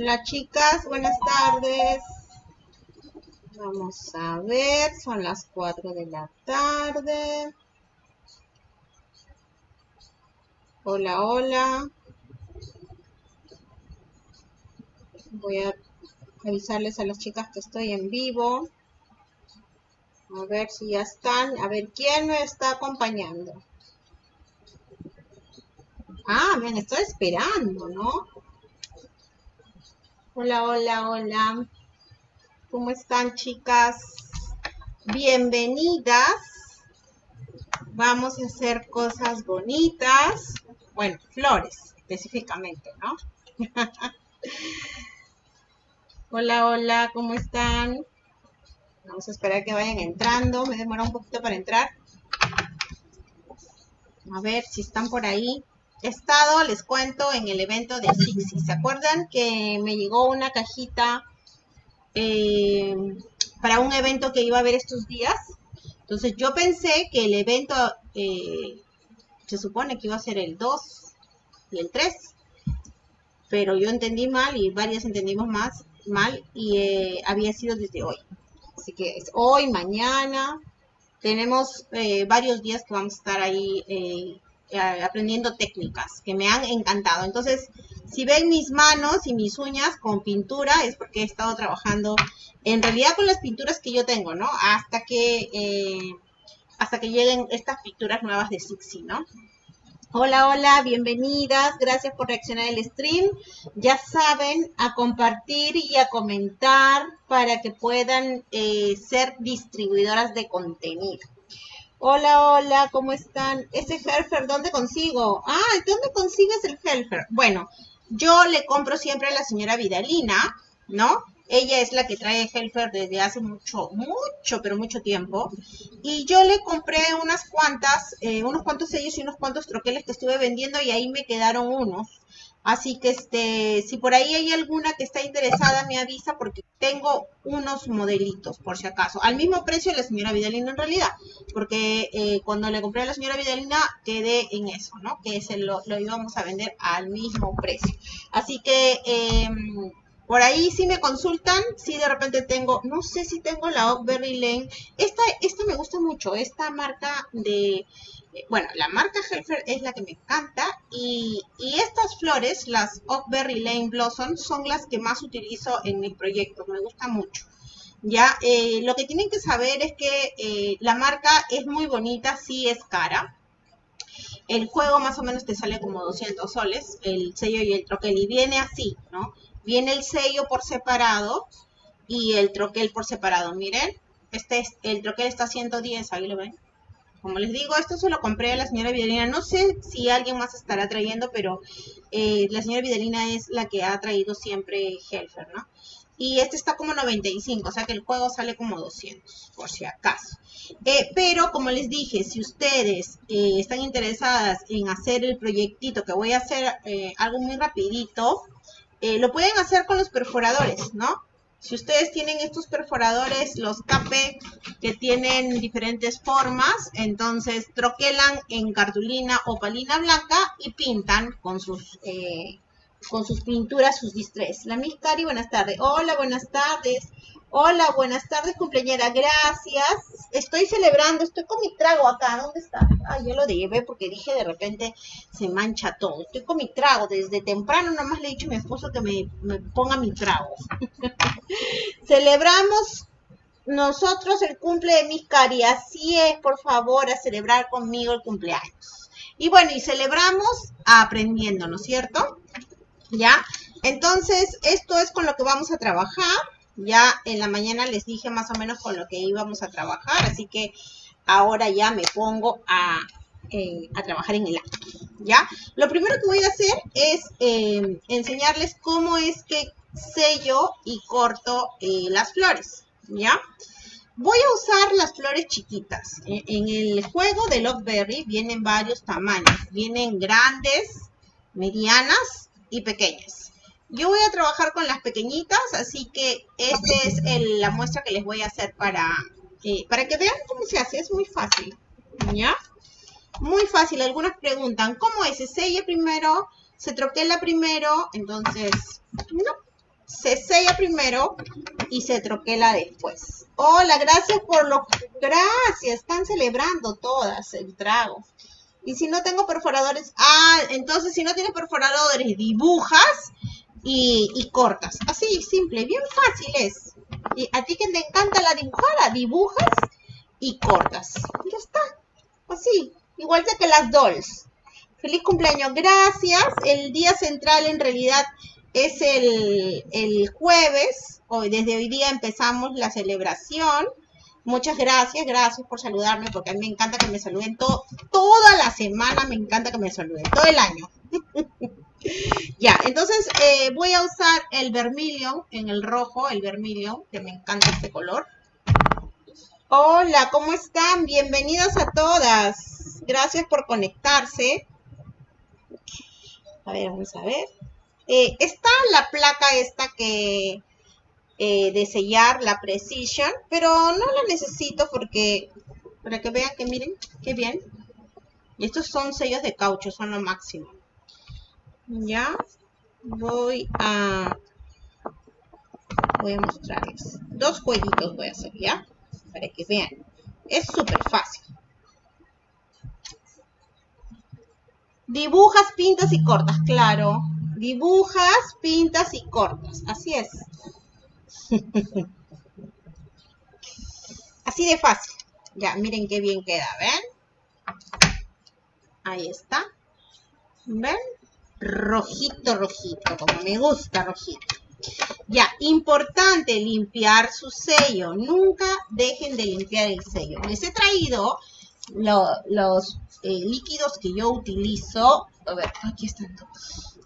Hola chicas, buenas tardes. Vamos a ver, son las 4 de la tarde. Hola, hola. Voy a avisarles a las chicas que estoy en vivo. A ver si ya están. A ver quién me está acompañando. Ah, me estoy esperando, ¿no? Hola, hola, hola. ¿Cómo están, chicas? Bienvenidas. Vamos a hacer cosas bonitas. Bueno, flores, específicamente, ¿no? hola, hola, ¿cómo están? Vamos a esperar que vayan entrando. Me demora un poquito para entrar. A ver si están por ahí. Estado, les cuento, en el evento de Sixi. ¿Se acuerdan que me llegó una cajita eh, para un evento que iba a haber estos días? Entonces yo pensé que el evento eh, se supone que iba a ser el 2 y el 3. Pero yo entendí mal y varias entendimos más mal y eh, había sido desde hoy. Así que es hoy, mañana. Tenemos eh, varios días que vamos a estar ahí eh, aprendiendo técnicas que me han encantado. Entonces, si ven mis manos y mis uñas con pintura, es porque he estado trabajando en realidad con las pinturas que yo tengo, ¿no? Hasta que, eh, hasta que lleguen estas pinturas nuevas de Sixi, ¿no? Hola, hola, bienvenidas. Gracias por reaccionar al stream. Ya saben, a compartir y a comentar para que puedan eh, ser distribuidoras de contenido. Hola, hola, ¿cómo están? Ese Helfer, ¿dónde consigo? Ah, ¿dónde consigues el Helfer? Bueno, yo le compro siempre a la señora Vidalina, ¿no? Ella es la que trae Helfer desde hace mucho, mucho, pero mucho tiempo. Y yo le compré unas cuantas, eh, unos cuantos sellos y unos cuantos troqueles que estuve vendiendo y ahí me quedaron unos. Así que este, si por ahí hay alguna que está interesada, me avisa porque tengo unos modelitos, por si acaso. Al mismo precio de la señora Vidalina en realidad. Porque eh, cuando le compré a la señora Vidalina quedé en eso, ¿no? Que ese lo, íbamos a vender al mismo precio. Así que... Eh, por ahí si me consultan, si de repente tengo, no sé si tengo la Oakberry Lane. Esta, esta me gusta mucho, esta marca de, bueno, la marca Helfer es la que me encanta y, estas flores, las Oakberry Lane Blossom, son las que más utilizo en mis proyectos, me gusta mucho. Ya, eh, lo que tienen que saber es que eh, la marca es muy bonita, sí es cara. El juego más o menos te sale como 200 soles, el sello y el troquel, y viene así, ¿no? Viene el sello por separado y el troquel por separado. Miren, este es, el troquel está a 110, ahí lo ven. Como les digo, esto se lo compré a la señora Videlina. No sé si alguien más estará trayendo, pero eh, la señora Videlina es la que ha traído siempre Helfer, ¿no? Y este está como 95, o sea que el juego sale como 200, por si acaso. Eh, pero como les dije, si ustedes eh, están interesadas en hacer el proyectito, que voy a hacer algo muy rapidito, lo pueden hacer con los perforadores, ¿no? Si ustedes tienen estos perforadores, los KP, que tienen diferentes formas, entonces troquelan en cartulina o palina blanca y pintan con sus, eh, con sus pinturas, sus distress. La Miss Cari, buenas tardes. Hola, buenas tardes. Hola, buenas tardes, cumpleañera. Gracias. Estoy celebrando, estoy con mi trago acá. ¿Dónde está? Ay, yo lo dejé porque dije de repente se mancha todo. Estoy con mi trago. Desde temprano nomás le he dicho a mi esposo que me, ponga mi trago. Celebramos nosotros el cumple de mis cari. Así es, por favor, a celebrar conmigo el cumpleaños. Y bueno, y celebramos aprendiendo, ¿no es cierto? ¿Ya? Entonces, esto es con lo que vamos a trabajar. Ya en la mañana les dije más o menos con lo que íbamos a trabajar, así que ahora ya me pongo a, eh, trabajar en el acto, ¿ya? Lo primero que voy a hacer es eh, enseñarles cómo es que sello y corto eh, las flores, ¿ya? Voy a usar las flores chiquitas. En, el juego de Lockberry vienen varios tamaños. Vienen grandes, medianas y pequeñas. Yo voy a trabajar con las pequeñitas, así que esta es la muestra que les voy a hacer para, para que vean cómo se hace. Es muy fácil, ¿ya? Muy fácil. Algunas preguntan, ¿cómo es? ¿Se sella primero? ¿Se troquela primero? Entonces, no. se sella primero y se troquela después. Hola, gracias por lo... Gracias, están celebrando todas el trago. Y si no tengo perforadores, ah, entonces si no tienes perforadores, dibujas y, cortas. Así, simple, bien fácil es. Y a ti que te encanta la dibujada, dibujas y cortas. Ya está. Así, igual que las dolls. Feliz cumpleaños, gracias. El día central en realidad es el, el jueves. Hoy, desde hoy día empezamos la celebración. Muchas gracias, gracias por saludarme, porque a mí me encanta que me saluden todo, toda la semana, me encanta que me saluden, todo el año. ya, entonces eh, voy a usar el vermilion en el rojo, el vermilion, que me encanta este color. Hola, ¿cómo están? Bienvenidas a todas. Gracias por conectarse. A ver, vamos a ver. Eh, está la placa esta que eh, de sellar la Precision, pero no la necesito porque, para que vean que miren, qué bien. Estos son sellos de caucho, son lo máximo. Ya, voy a, voy a mostrarles. Dos jueguitos voy a hacer, ¿ya? Para que vean. Es súper fácil. Dibujas, pintas y cortas, claro. Dibujas, pintas y cortas. Así es. Así de fácil. Ya, miren qué bien queda, ¿ven? Ahí está. ¿Ven? Rojito, rojito, como me gusta rojito. Ya, importante limpiar su sello. Nunca dejen de limpiar el sello. Les he traído los eh, líquidos que yo utilizo. A ver, aquí están todos.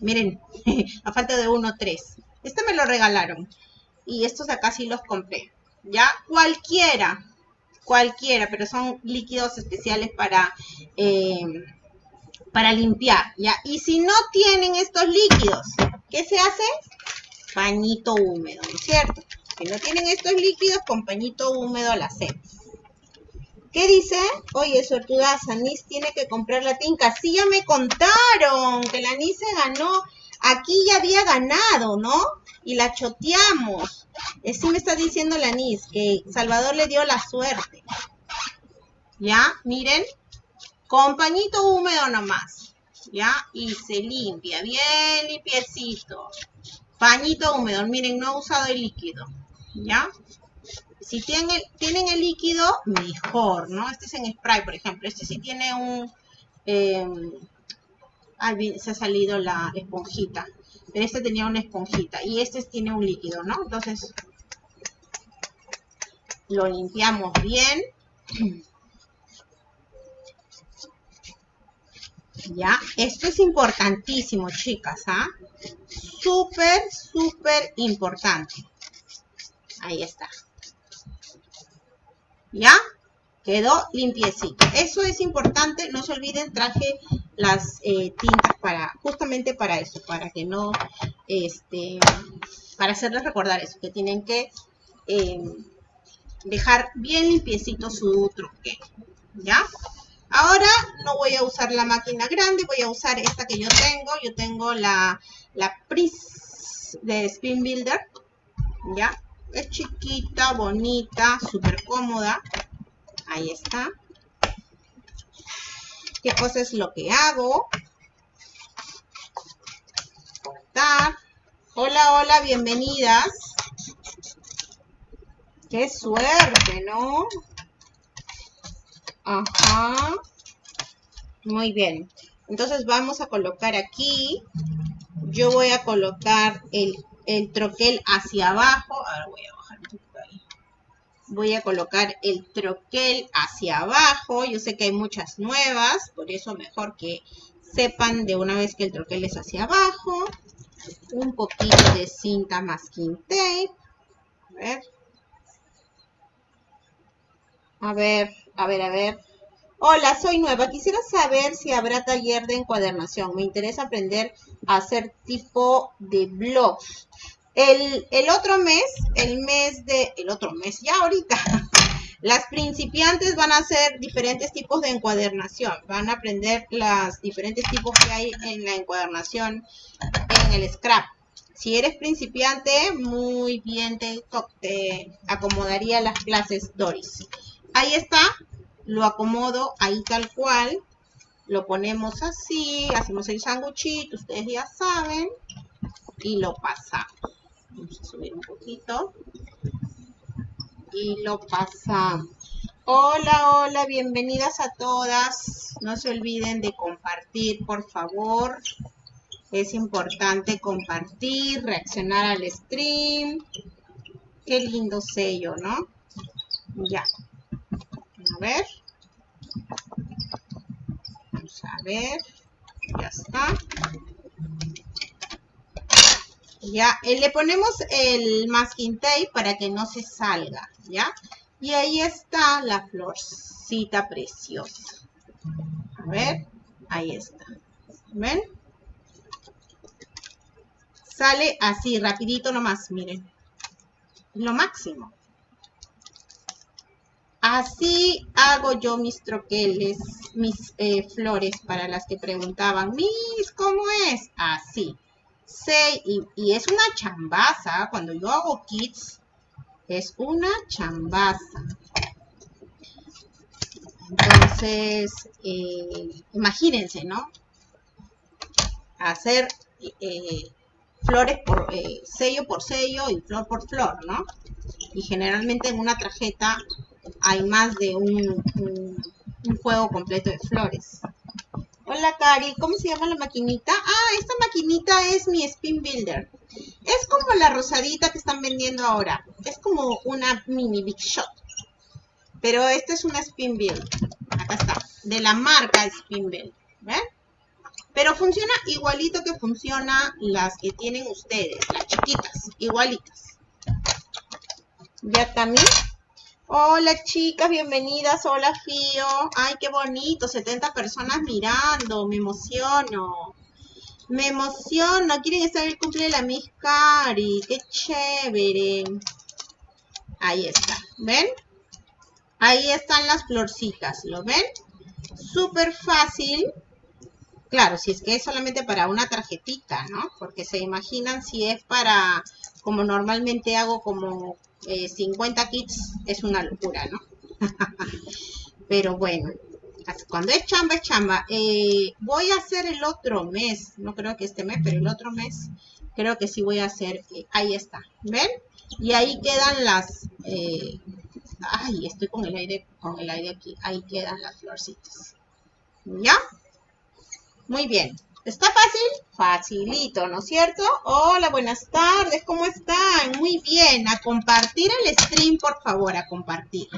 Miren, a falta de uno, tres. Este me lo regalaron y estos acá sí los compré. Ya, cualquiera, cualquiera, pero son líquidos especiales para, eh, para limpiar, ¿ya? Y si no tienen estos líquidos, ¿qué se hace? Pañito húmedo, ¿no es cierto? Si no tienen estos líquidos, con pañito húmedo la hacemos. ¿Qué dice? Oye, suertuda, Sanis tiene que comprar la tinca. Sí, ya me contaron que la Anís se ganó. Aquí ya había ganado, ¿no? Y la choteamos. Sí me está diciendo la Nis que Salvador le dio la suerte. ¿Ya? Miren. Con pañito húmedo nomás. ¿Ya? Y se limpia. Bien limpiecito. Pañito húmedo. Miren, no he usado el líquido. ¿Ya? Si tienen, tienen el líquido, mejor, ¿no? Este es en spray, por ejemplo. Este sí tiene un... Eh, se ha salido la esponjita pero este tenía una esponjita y este tiene un líquido, ¿no? Entonces, lo limpiamos bien. Ya, esto es importantísimo, chicas, ¿ah? Súper, súper importante. Ahí está. ¿Ya? Quedó limpiecito. Eso es importante. No se olviden, traje las eh, tintas para, justamente para eso, para que no, este, para hacerles recordar eso, que tienen que em, dejar bien limpiecito su truque, ¿ya? Ahora no voy a usar la máquina grande, voy a usar esta que yo tengo. Yo tengo la, la Pris de Spin Builder, ¿ya? Es chiquita, bonita, súper cómoda. Ahí está qué cosa es lo que hago. Cortar. Hola, hola, bienvenidas. Qué suerte, ¿no? Ajá. Muy bien. Entonces vamos a colocar aquí. Yo voy a colocar el, el troquel hacia abajo. Ahora voy a bajar un poquito ahí voy a colocar el troquel hacia abajo. Yo sé que hay muchas nuevas, por eso mejor que sepan de una vez que el troquel es hacia abajo. Un poquito de cinta masking tape. A ver. A ver, a ver, a ver. Hola, soy nueva. Quisiera saber si habrá taller de encuadernación. Me interesa aprender a hacer tipo de blogs. El, otro mes, el mes de, el otro mes, ya ahorita, las principiantes van a hacer diferentes tipos de encuadernación. Van a aprender los diferentes tipos que hay en la encuadernación en el scrap. Si eres principiante, muy bien te, te acomodaría las clases Doris. Ahí está, lo acomodo ahí tal cual. Lo ponemos así, hacemos el sanguchito, ustedes ya saben. Y lo pasamos. Vamos a subir un poquito. Y lo pasamos. Hola, hola, bienvenidas a todas. No se olviden de compartir, por favor. Es importante compartir, reaccionar al stream. Qué lindo sello, ¿no? Ya. Ver. Vamos a ver. Ya está. Ya, eh, le ponemos el masking tape para que no se salga, ¿ya? Y ahí está la florcita preciosa. A ver, ahí está. ¿Ven? Sale así, rapidito nomás, miren. Lo máximo. Así hago yo mis troqueles, mis eh, flores para las que preguntaban, Miss, ¿cómo es? Así. Sí, y, es una chambaza. Cuando yo hago kits, es una chambaza. Entonces, eh, imagínense, ¿no? Hacer eh, flores por sello por sello y flor por flor, ¿no? Y generalmente en una tarjeta hay más de un, juego completo de flores. Hola Cari, ¿cómo se llama la maquinita? Ah, esta maquinita es mi Spin Builder. Es como la rosadita que están vendiendo ahora. Es como una mini Big Shot. Pero esta es una Spin Build. Acá está. De la marca Spin Build. ¿Ven? Pero funciona igualito que funciona las que tienen ustedes, las chiquitas, igualitas. Ya también. Hola chicas, bienvenidas. Hola Fío. Ay, qué bonito. 70 personas mirando. Me emociono. Me emociono. Quieren estar el cumple de la Miss Cari. Qué chévere. Ahí está. ¿Ven? Ahí están las florcitas. ¿Lo ven? Súper fácil. Claro, si es que es solamente para una tarjetita, ¿no? Porque se imaginan si es para, como normalmente hago como 50 eh, kits, es una locura, ¿no? Pero bueno, cuando es chamba, es chamba. Eh, voy a hacer el otro mes, no creo que este mes, pero el otro mes creo que sí voy a hacer, eh, ahí está, ¿ven? Y ahí quedan las, ay, estoy con el aire, con el aire aquí, ahí quedan las florcitas, ¿ya? Muy bien. ¿Está fácil? Facilito, ¿no es cierto? Hola, buenas tardes, ¿cómo están? Muy bien, a compartir el stream, por favor, a compartir.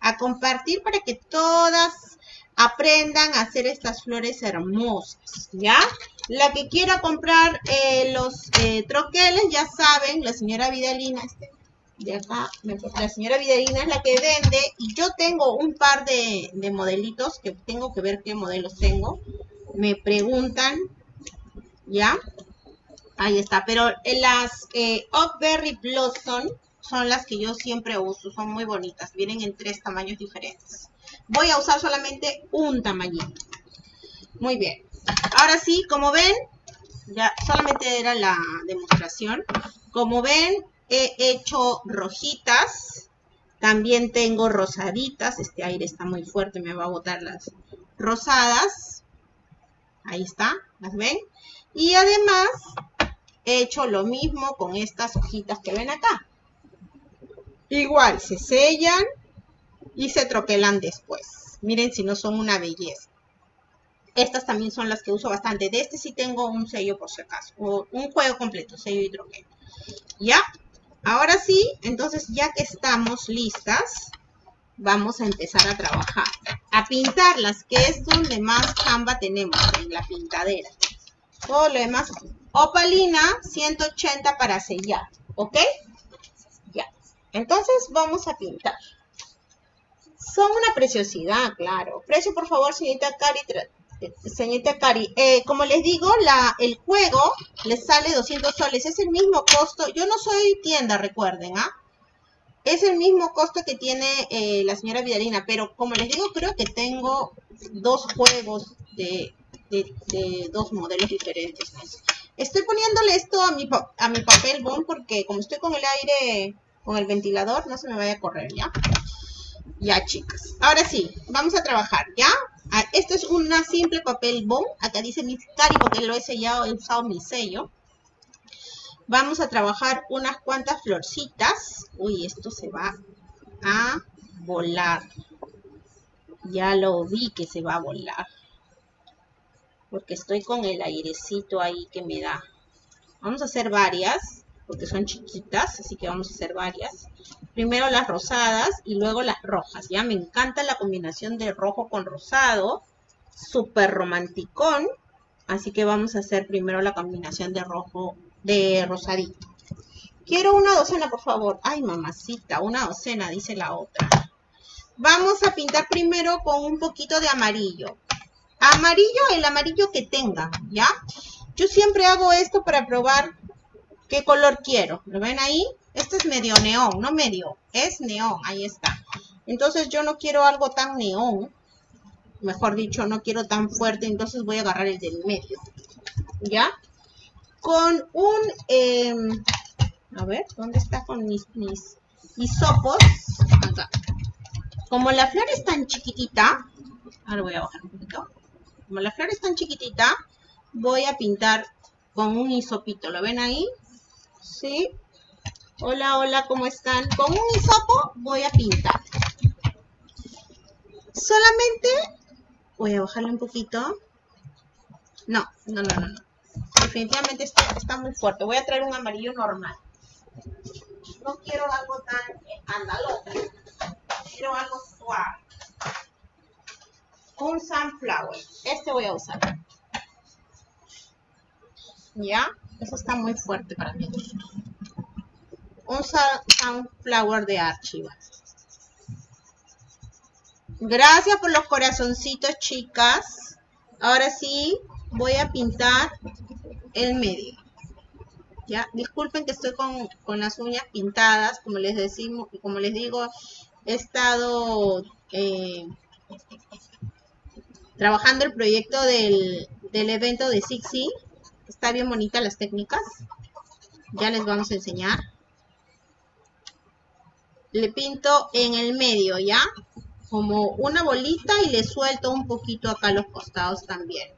A compartir para que todas aprendan a hacer estas flores hermosas, ¿ya? La que quiera comprar eh, los eh, troqueles, ya saben, la señora Vidalina, este, de acá, la señora Vidalina es la que vende y yo tengo un par de, de modelitos que tengo que ver qué modelos tengo me preguntan, ¿ya? Ahí está, pero las eh, Blossom son las que yo siempre uso, son muy bonitas, vienen en tres tamaños diferentes. Voy a usar solamente un tamañito. Muy bien. Ahora sí, como ven, ya solamente era la demostración. Como ven, he hecho rojitas. También tengo rosaditas. Este aire está muy fuerte, me va a botar las rosadas. Ahí está, ¿las ven? Y además he hecho lo mismo con estas hojitas que ven acá. Igual, se sellan y se troquelan después. Miren si no son una belleza. Estas también son las que uso bastante. De este sí tengo un sello por si acaso. O un juego completo, sello y troquel. ¿Ya? Ahora sí, entonces ya que estamos listas, vamos a empezar a trabajar. A pintarlas, que es donde más chamba tenemos, en la pintadera. Todo lo demás, opalina 180 para sellar, ¿ok? Ya. Entonces vamos a pintar. Son una preciosidad, claro. Precio, por favor, señorita Cari. Señorita Cari, eh, como les digo, la, el juego les sale 200 soles. Es el mismo costo. Yo no soy tienda, recuerden, ¿ah? Es el mismo costo que tiene eh, la señora Vidalina, pero como les digo, creo que tengo dos juegos de, dos modelos diferentes. Estoy poniéndole esto a mi, a mi papel bond porque como estoy con el aire, con el ventilador, no se me vaya a correr, ¿ya? Ya, chicas. Ahora sí, vamos a trabajar, ¿ya? Ah, esto es una simple papel bond. Acá dice mi cari porque lo he sellado, he usado mi sello. Vamos a trabajar unas cuantas florcitas. Uy, esto se va a volar. Ya lo vi que se va a volar. Porque estoy con el airecito ahí que me da. Vamos a hacer varias, porque son chiquitas, así que vamos a hacer varias. Primero las rosadas y luego las rojas. Ya me encanta la combinación de rojo con rosado. Súper romanticón. Así que vamos a hacer primero la combinación de rojo, de rosadito. Quiero una docena, por favor. Ay, mamacita, una docena, dice la otra. Vamos a pintar primero con un poquito de amarillo. Amarillo, el amarillo que tenga, ¿ya? Yo siempre hago esto para probar qué color quiero. ¿Lo ven ahí? Este es medio neón, no medio, es neón, ahí está. Entonces yo no quiero algo tan neón, mejor dicho, no quiero tan fuerte, entonces voy a agarrar el del medio, ¿ya? Con un, em, a ver, ¿dónde está con mis, mis hisopos? Acá. Como la flor es tan chiquitita, ahora voy a bajar un poquito. Como la flor es tan chiquitita, voy a pintar con un hisopito. ¿Lo ven ahí? ¿Sí? Hola, hola, ¿cómo están? Con un hisopo voy a pintar. Solamente voy a bajarle un poquito. No, no, no, no. Definitivamente está, muy fuerte. Voy a traer un amarillo normal. No quiero algo tan andaloso quiero algo suave. Un sunflower. Este voy a usar. ¿Ya? Eso está muy fuerte para mí. Un sunflower de archivo. Gracias por los corazoncitos, chicas. Ahora sí, voy a pintar el medio. Ya, disculpen que estoy con, con, las uñas pintadas, como les decimos, como les digo, he estado eh, trabajando el proyecto del, evento de Sixi. Está bien bonita las técnicas. Ya les vamos a enseñar. Le pinto en el medio, ¿ya? Como una bolita y le suelto un poquito acá los costados también.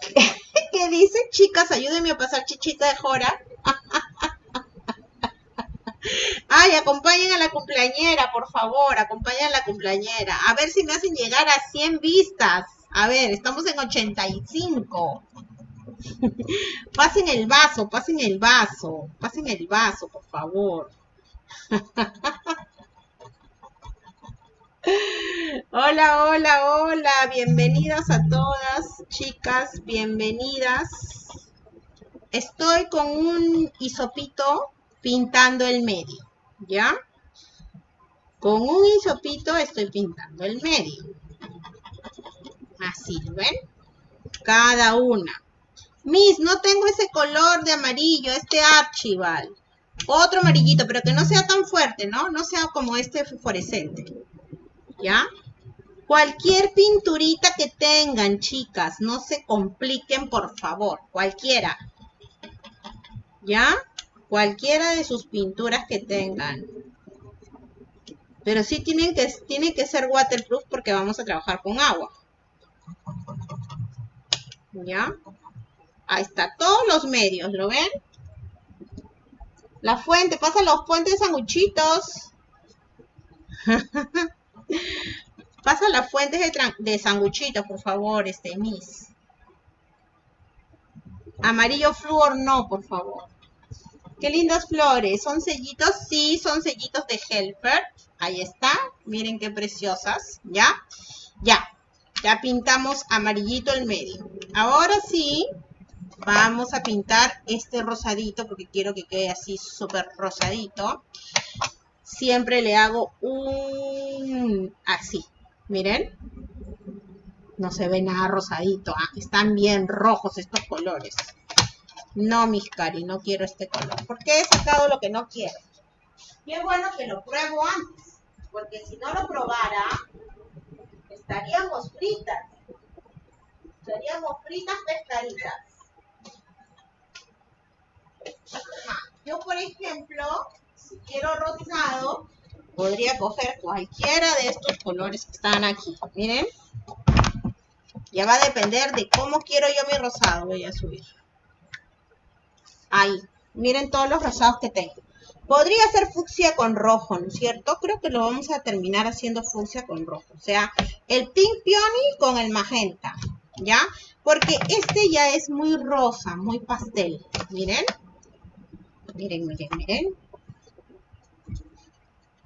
¿Qué dice, chicas? Ayúdenme a pasar chichita de jora. Ay, acompañen a la cumpleañera, por favor, acompañen a la cumpleañera. A ver si me hacen llegar a 100 vistas. A ver, estamos en 85. pasen el vaso, pasen el vaso, pasen el vaso, por favor. Hola, hola, hola, bienvenidas a todas, chicas, bienvenidas. Estoy con un hisopito pintando el medio, ¿ya? Con un hisopito estoy pintando el medio. Así, ¿ven? Cada una. Miss, no tengo ese color de amarillo, este archival. Otro amarillito, pero que no sea tan fuerte, ¿no? No sea como este fluorescente. ¿Ya? Cualquier pinturita que tengan, chicas, no se compliquen, por favor. Cualquiera. ¿Ya? cualquiera de sus pinturas que tengan. Pero sí tienen que, tienen que ser waterproof porque vamos a trabajar con agua. ¿Ya? Ahí está, todos los medios, ¿lo ven? La fuente, pasa los puentes sanguchitos. pasa las fuentes de, de sanguchitos, por favor, este, Miss. Amarillo flúor, no, por favor. Qué lindas flores. ¿Son sellitos? Sí, son sellitos de Helper. Ahí está. Miren qué preciosas. ¿Ya? Ya. Ya pintamos amarillito el medio. Ahora sí, vamos a pintar este rosadito porque quiero que quede así súper rosadito. Siempre le hago un... así. Miren. No se ve nada rosadito. ¿ah? Están bien rojos estos colores. No, mis cari, no quiero este color. ¿Por qué he sacado lo que no quiero? Qué bueno que lo pruebo antes. Porque si no lo probara, estaríamos fritas. Estaríamos fritas pescaditas. Yo, por ejemplo, si quiero rosado, podría coger cualquiera de estos colores que están aquí. Miren. Ya va a depender de cómo quiero yo mi rosado. Voy a subir. Ahí. Miren todos los rosados que tengo. Podría ser fucsia con rojo, ¿no es cierto? Creo que lo vamos a terminar haciendo fucsia con rojo. O sea, el pink peony con el magenta, ¿ya? Porque este ya es muy rosa, muy pastel. Miren. Miren, miren, miren.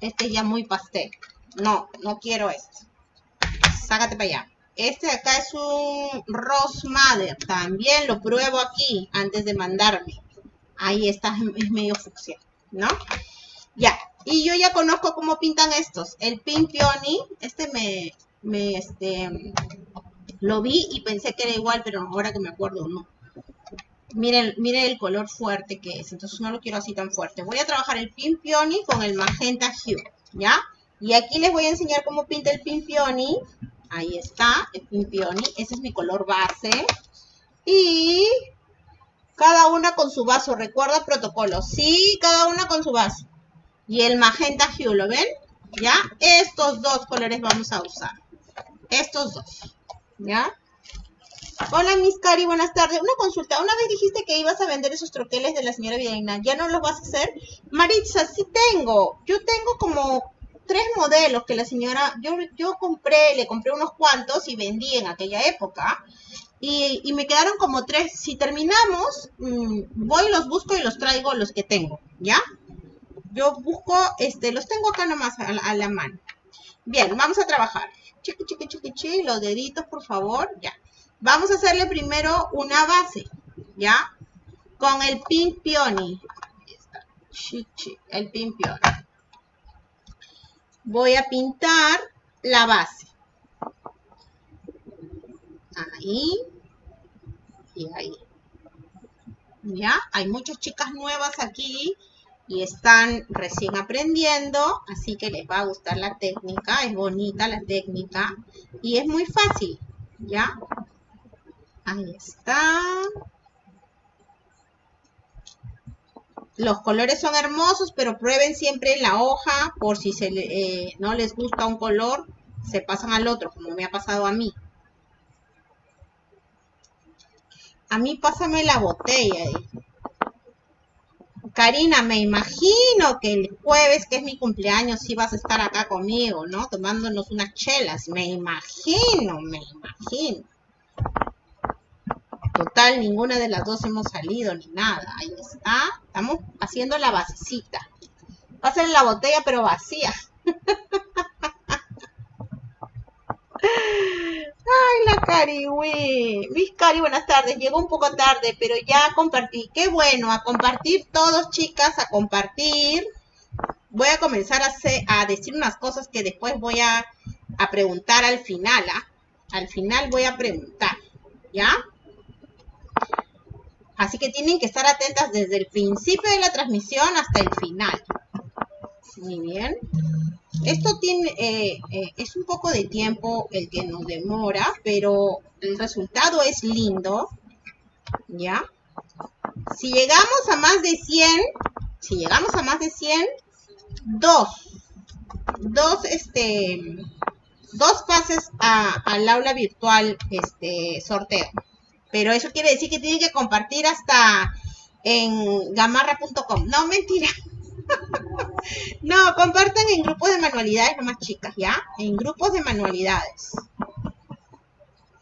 Este ya muy pastel. No, no quiero este. Sácate para allá. Este de acá es un Rose. También lo pruebo aquí antes de mandarme. Ahí está, es medio fucsia. ¿no? Ya, y yo ya conozco cómo pintan estos. El Pink Peony, este me, me, este, lo vi y pensé que era igual, pero ahora que me acuerdo, no. Miren, miren el color fuerte que es, entonces no lo quiero así tan fuerte. Voy a trabajar el Pink Peony con el Magenta Hue, ¿ya? Y aquí les voy a enseñar cómo pinta el Pink Peony. Ahí está, el Pink Peony. Ese es mi color base. Y cada una con su vaso, recuerda protocolo. Sí, cada una con su vaso. Y el magenta hue, ¿lo ven? ¿Ya? Estos dos colores vamos a usar. Estos dos. ¿Ya? Hola, Miss Cari, buenas tardes. Una consulta. Una vez dijiste que ibas a vender esos troqueles de la señora Viena. ¿Ya no los vas a hacer? Maritza, sí tengo. Yo tengo como tres modelos que la señora... Yo, yo compré, le compré unos cuantos y vendí en aquella época. Y, me quedaron como tres. Si terminamos, mm, voy, los busco y los traigo los que tengo, ¿ya? Yo busco, este, los tengo acá nomás a la, mano. Bien, vamos a trabajar. Chiqui, chiqui, chiqui, chiqui, los deditos, por favor, ya. Vamos a hacerle primero una base, ¿ya? Con el Pink Peony. El Pink Peony. Voy a pintar la base. Ahí y ahí. ¿Ya? Hay muchas chicas nuevas aquí y están recién aprendiendo, así que les va a gustar la técnica, es bonita la técnica y es muy fácil, ¿ya? Ahí está. Los colores son hermosos, pero prueben siempre la hoja por si eh, no les gusta un color, se pasan al otro, como me ha pasado a mí. A mí pásame la botella. Karina, me imagino que el jueves, que es mi cumpleaños, sí vas a estar acá conmigo, ¿no? Tomándonos unas chelas. Me imagino, me imagino. Total, ninguna de las dos hemos salido ni nada. Ahí está. Estamos haciendo la basecita. Va a ser la botella, pero vacía. Ay, la Cari, güey. Mis Cari, buenas tardes. Llegó un poco tarde, pero ya compartí. Qué bueno, a compartir todos, chicas, a compartir. Voy a comenzar a, a decir unas cosas que después voy a, preguntar al final. ¿ah? Al final voy a preguntar, ¿ya? Así que tienen que estar atentas desde el principio de la transmisión hasta el final. Muy bien. Esto tiene, eh, eh, es un poco de tiempo el que nos demora, pero el resultado es lindo, ¿ya? Si llegamos a más de 100, si llegamos a más de 100, dos, dos, este, dos pases al aula virtual, este, sorteo. Pero eso quiere decir que tienen que compartir hasta en gamarra.com. No, mentira. no, compartan en grupos de manualidades nomás chicas, ¿ya? En grupos de manualidades.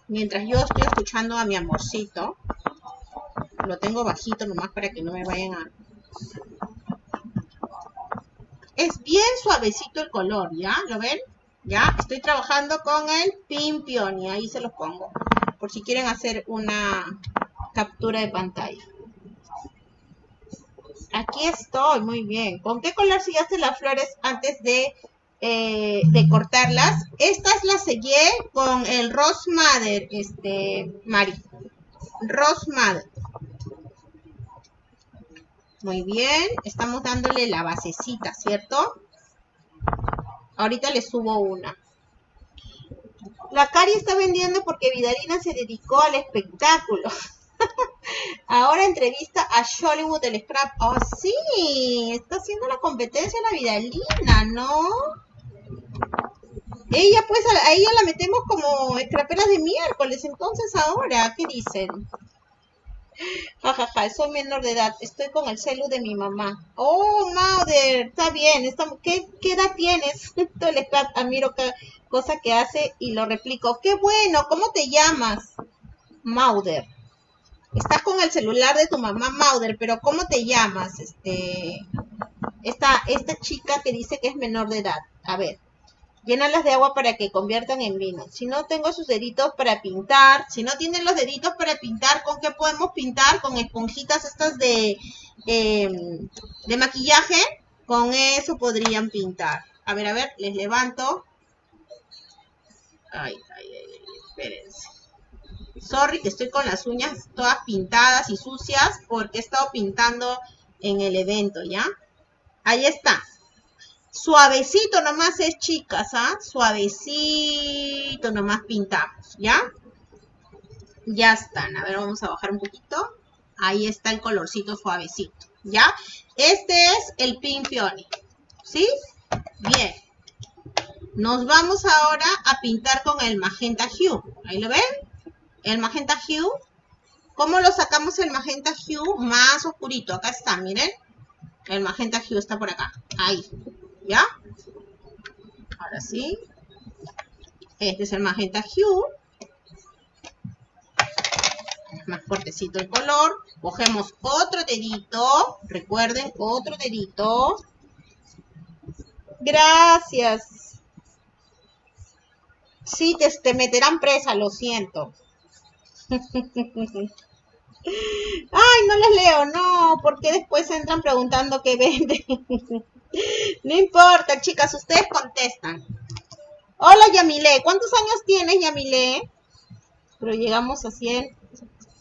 Mientras yo estoy escuchando a mi amorcito. Lo tengo bajito nomás para que no me vayan a... Es bien suavecito el color, ¿ya? ¿Lo ven? ¿Ya? Estoy trabajando con el Pimpion y ahí se los pongo. Por si quieren hacer una captura de pantalla. Aquí estoy, muy bien. ¿Con qué color sellaste las flores antes de, eh, de cortarlas? Estas las sellé con el Rose Mother, este, Mari. Rose. Muy bien, estamos dándole la basecita, ¿cierto? Ahorita le subo una. La Cari está vendiendo porque Vidalina se dedicó al espectáculo. Ahora entrevista a Hollywood el Scrap. Oh, sí, está haciendo la competencia la Vidalina, ¿no? Ella, pues, a, ella la metemos como scrapera de miércoles, entonces ahora, ¿qué dicen? Jajaja, soy menor de edad, estoy con el celu de mi mamá. Oh, Mauder, está bien, está, ¿qué, ¿qué edad tienes? el scrap, cada cosa que hace y lo replico. ¡Qué bueno! ¿Cómo te llamas? Mauder. Estás con el celular de tu mamá Mauder, pero ¿cómo te llamas? Este, esta, esta chica que dice que es menor de edad. A ver, llénalas de agua para que conviertan en vino. Si no tengo sus deditos para pintar, si no tienen los deditos para pintar, ¿con qué podemos pintar? Con esponjitas estas de, em, de maquillaje. Con eso podrían pintar. A ver, a ver, les levanto. Ay, ay, ay, espérense. Sorry que estoy con las uñas todas pintadas y sucias porque he estado pintando en el evento, ¿ya? Ahí está. Suavecito nomás es, chicas, ¿ah? Suavecito nomás pintamos, ¿ya? Ya están. A ver, vamos a bajar un poquito. Ahí está el colorcito suavecito, ¿ya? Este es el Pink Peony, ¿sí? Bien. Nos vamos ahora a pintar con el magenta hue. ¿Ahí lo ven? el magenta hue. ¿Cómo lo sacamos el magenta hue más oscurito? Acá está, miren. El magenta hue está por acá. Ahí. ¿Ya? Ahora sí. Este es el magenta hue. más fuertecito el color. Cogemos otro dedito. Recuerden, otro dedito. Gracias. Sí, te, te meterán presa, lo siento. Ay, no les leo, no, porque después entran preguntando qué venden. no importa, chicas, ustedes contestan. Hola, Yamile, ¿cuántos años tienes, Yamile? Pero llegamos a 100,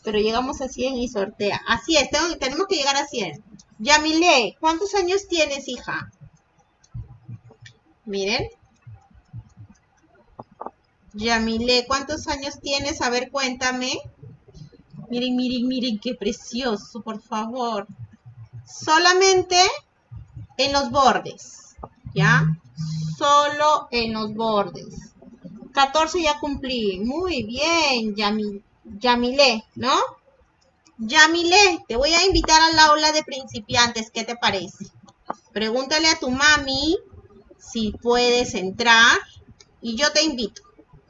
pero llegamos a 100 y sortea. Así es, tenemos que llegar a 100. Yamile, ¿cuántos años tienes, hija? Miren, Yamile, ¿cuántos años tienes? A ver, cuéntame. Miren, miren, miren, qué precioso, por favor. Solamente en los bordes, ¿ya? Solo en los bordes. 14 ya cumplí. Muy bien, Yamile, ¿no? Yamile, te voy a invitar al aula de principiantes. ¿Qué te parece? Pregúntale a tu mami si puedes entrar y yo te invito.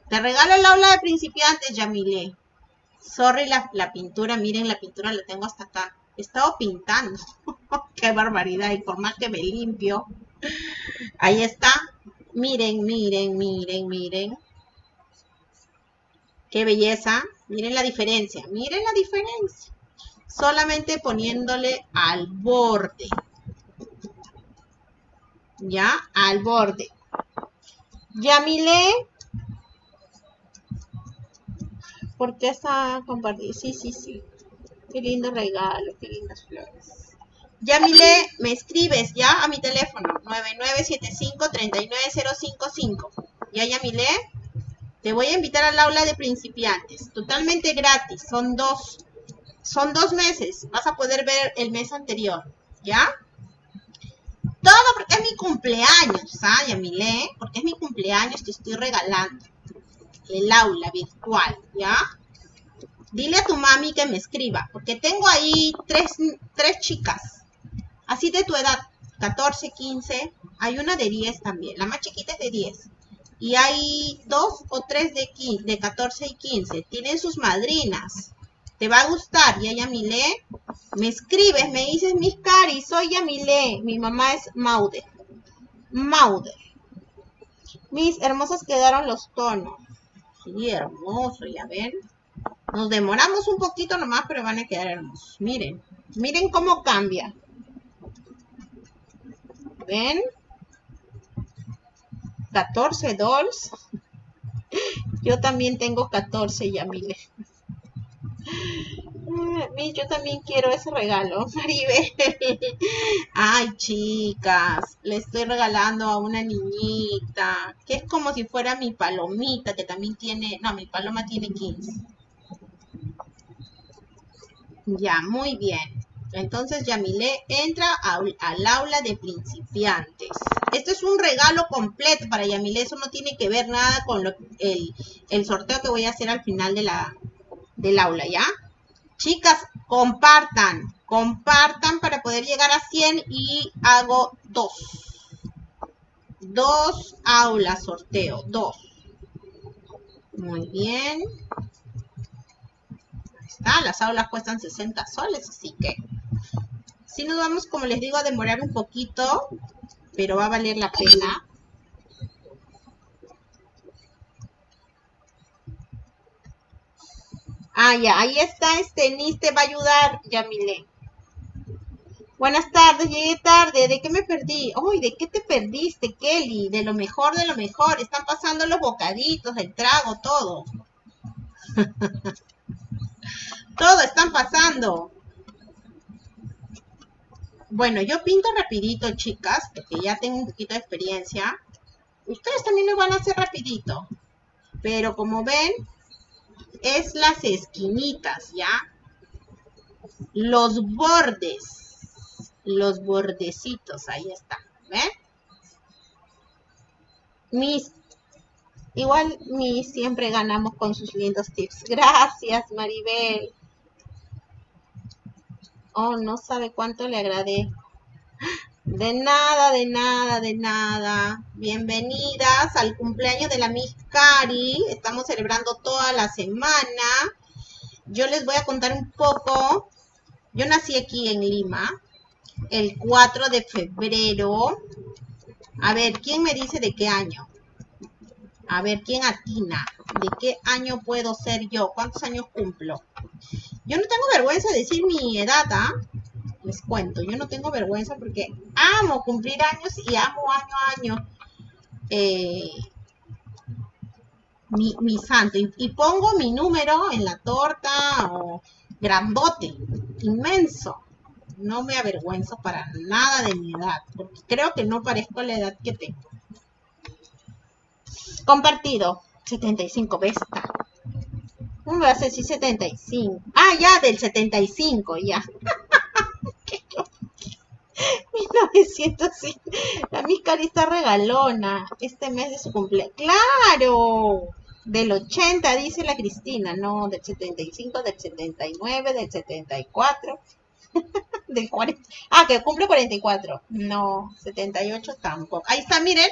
Te regalo el aula de principiantes, Yamile. Sorry la, la, pintura, miren, la pintura la tengo hasta acá. He estado pintando. Qué barbaridad. Y por más que me limpio. Ahí está. Miren, miren, miren, miren. Qué belleza. Miren la diferencia. Miren la diferencia. Solamente poniéndole al borde. Ya, al borde. Yamile, porque está compartido. Sí, sí, sí. Qué lindo regalo, qué lindas flores. Yamile, me escribes ya a mi teléfono, 9975-39055. Ya, Yamile, te voy a invitar al aula de principiantes, totalmente gratis, son dos, son dos meses, vas a poder ver el mes anterior, ¿ya? Todo porque es mi cumpleaños, ¿ah, Yamile? Porque es mi cumpleaños, te estoy regalando el aula virtual, ¿ya? Dile a tu mami que me escriba, porque tengo ahí tres, tres chicas, así de tu edad, 14, 15, hay una de 10 también, la más chiquita es de 10. Y hay dos o tres de, 15, de 14 y 15, tienen sus madrinas. Te va a gustar, ya Yamile. Me escribes, me dices, mis cari, soy Yamile. Mi mamá es Maude. Maude. Mis hermosas quedaron los tonos. Hermoso, ya ven. Nos demoramos un poquito nomás, pero van a quedar hermosos. Miren, miren cómo cambia. ¿Ven? 14 dolls. Yo también tengo 14, ya mire. Mm, yo también quiero ese regalo, Maribel. Ay, chicas, le estoy regalando a una niñita, que es como si fuera mi palomita, que también tiene, no, mi paloma tiene 15. Ya, muy bien. Entonces Yamile entra al, aula de principiantes. Este es un regalo completo para Yamile. Eso no tiene que ver nada con el, el, sorteo que voy a hacer al final de la, del aula, ¿ya? Chicas, compartan. Compartan para poder llegar a 100 y hago dos. Dos aulas sorteo. Dos. Muy bien. Está. Las aulas cuestan 60 soles, así que si nos vamos, como les digo, a demorar un poquito, pero va a valer la pena. Ah, ya, ahí está, este Nis te va a ayudar, Yamile. Buenas tardes, llegué tarde. ¿De qué me perdí? Uy, ¿de qué te perdiste, Kelly? De lo mejor, de lo mejor. Están pasando los bocaditos, el trago, todo. todo están pasando. Bueno, yo pinto rapidito, chicas, porque ya tengo un poquito de experiencia. Ustedes también lo van a hacer rapidito. Pero como ven, es las esquinitas, ¿ya? Los bordes. Los bordecitos, ahí está. ¿Ven? Mis, igual mis siempre ganamos con sus lindos tips. Gracias, Maribel. Oh, no sabe cuánto le agradé. De nada, de nada, de nada. Bienvenidas al cumpleaños de la Miss Cari. Estamos celebrando toda la semana. Yo les voy a contar un poco. Yo nací aquí en Lima el 4 de febrero. A ver, ¿quién me dice de qué año? A ver, ¿quién atina? ¿De qué año puedo ser yo? ¿Cuántos años cumplo? Yo no tengo vergüenza de decir mi edad, ¿ah? Les cuento, yo no tengo vergüenza porque amo cumplir años y amo año a año eh, mi, santo. Y, pongo mi número en la torta o grandote, inmenso. No me avergüenzo para nada de mi edad, porque creo que no parezco la edad que tengo. Compartido, 75 besta. ¿Cómo va a ser si 75? Ah, ya, del 75, ya. 1900, la Miscari está regalona. Este mes de su cumpleaños. ¡Claro! Del 80, dice la Cristina. No, del 75, del 79, del 74. del 40. Ah, que cumple 44. No, 78 tampoco. Ahí está, miren.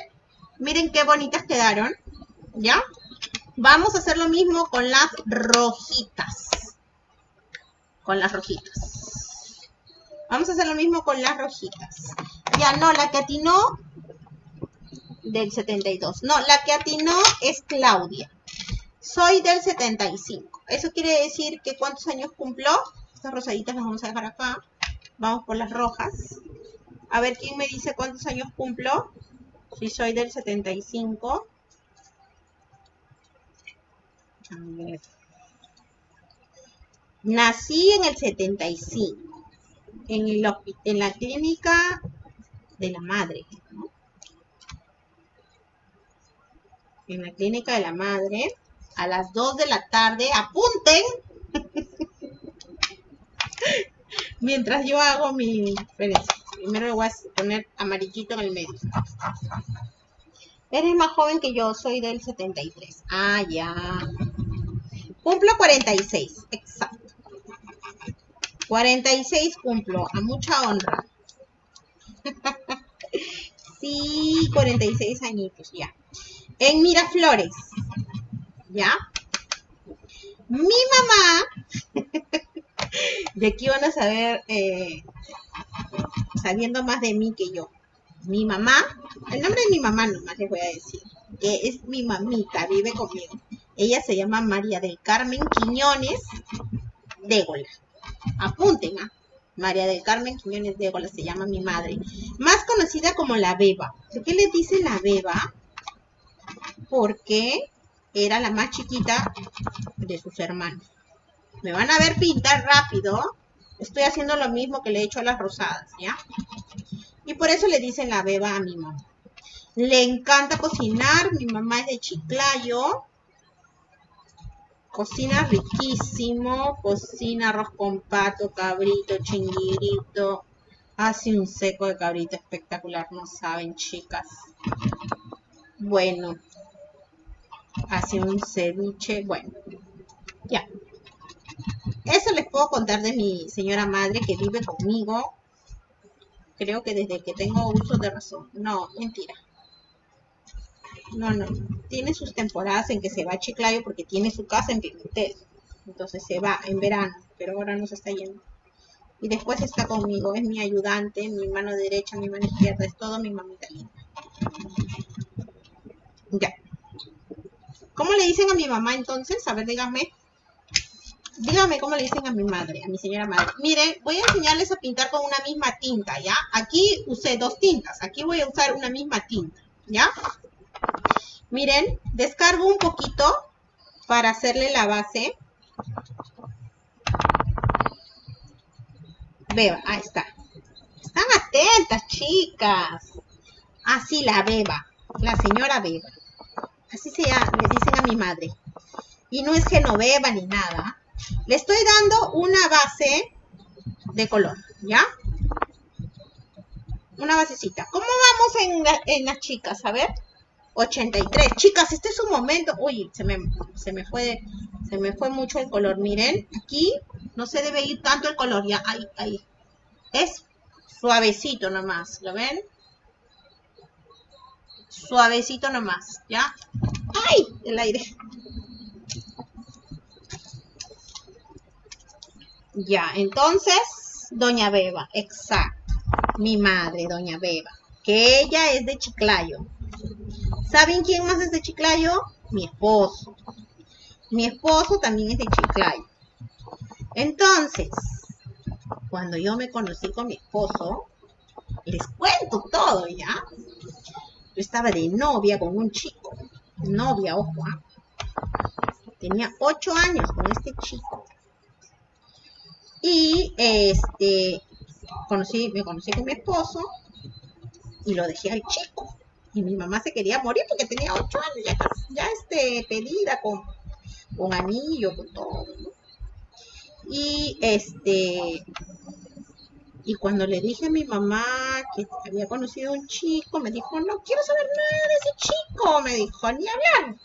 Miren qué bonitas quedaron. ¿Ya? Vamos a hacer lo mismo con las rojitas. Con las rojitas. Vamos a hacer lo mismo con las rojitas. Ya no, la que atinó del 72. No, la que atinó es Claudia. Soy del 75. Eso quiere decir que ¿cuántos años cumplo? Estas rosaditas las vamos a dejar acá. Vamos por las rojas. A ver, ¿quién me dice cuántos años cumplo? Si soy del 75. Nací en el 75, en, el, en la clínica de la madre. En la clínica de la madre, a las 2 de la tarde, apunten. Mientras yo hago mi... primero voy a poner amarillito en el medio. Eres más joven que yo, soy del 73. Ah, ya. Cumplo 46, exacto. 46 cumplo, a mucha honra. sí, 46 añitos, ya. En Miraflores, ¿ya? Mi mamá, de aquí van a saber, eh, sabiendo más de mí que yo mi mamá, el nombre de mi mamá nomás les voy a decir, que es mi mamita, vive conmigo. Ella se llama María del Carmen Quiñones Dégola. Apunten, ¿ah? María del Carmen Quiñones Dégola se llama mi madre. Más conocida como la Beba. ¿Por qué le dice la Beba? Porque era la más chiquita de sus hermanos. Me van a ver pintar rápido. Estoy haciendo lo mismo que le he hecho a las rosadas, ¿ya? Y por eso le dicen la beba a mi mamá. Le encanta cocinar. Mi mamá es de Chiclayo. Cocina riquísimo. Cocina arroz con pato, cabrito, chinguirito. Hace un seco de cabrito espectacular. No saben, chicas. Bueno. Hace un ceviche. Bueno. Ya. Eso les puedo contar de mi señora madre que vive conmigo. Creo que desde que tengo uso de razón. No, mentira. No, no. Tiene sus temporadas en que se va a Chiclayo porque tiene su casa en Pimentel. Entonces se va en verano, pero ahora no se está yendo. Y después está conmigo, es mi ayudante, mi mano derecha, mi mano izquierda, es todo mi mamita linda. Ya. ¿Cómo le dicen a mi mamá entonces? A ver, díganme. Dígame cómo le dicen a mi madre, a mi señora madre. Miren, voy a enseñarles a pintar con una misma tinta, ¿ya? Aquí usé dos tintas. Aquí voy a usar una misma tinta, ¿ya? Miren, descargo un poquito para hacerle la base. Beba, ahí está. Están atentas, chicas. Así la beba, la señora beba. Así se le dicen a mi madre. Y no es que no beba ni nada. Le estoy dando una base de color, ¿ya? Una basecita. ¿Cómo vamos en, en las chicas? A ver. 83. Chicas, este es un momento. Uy, se me, se me fue, se me fue mucho el color. Miren, aquí no se debe ir tanto el color. Ya, ahí, ahí. Es suavecito nomás. ¿Lo ven? Suavecito nomás, ¿ya? ¡Ay! El aire. Ya, entonces, Doña Beba, exacto. Mi madre, Doña Beba. Que ella es de Chiclayo. ¿Saben quién más es de Chiclayo? Mi esposo. Mi esposo también es de Chiclayo. Entonces, cuando yo me conocí con mi esposo, les cuento todo ya. Yo estaba de novia con un chico. Novia, ojo. ¿ah? Tenía ocho años con este chico. Y este conocí, me conocí con mi esposo y lo dejé al chico. Y mi mamá se quería morir porque tenía ocho años, ya, este, pedida con, con anillo, con todo. Y este, y cuando le dije a mi mamá que había conocido a un chico, me dijo, no quiero saber nada de ese chico, me dijo, ni hablar.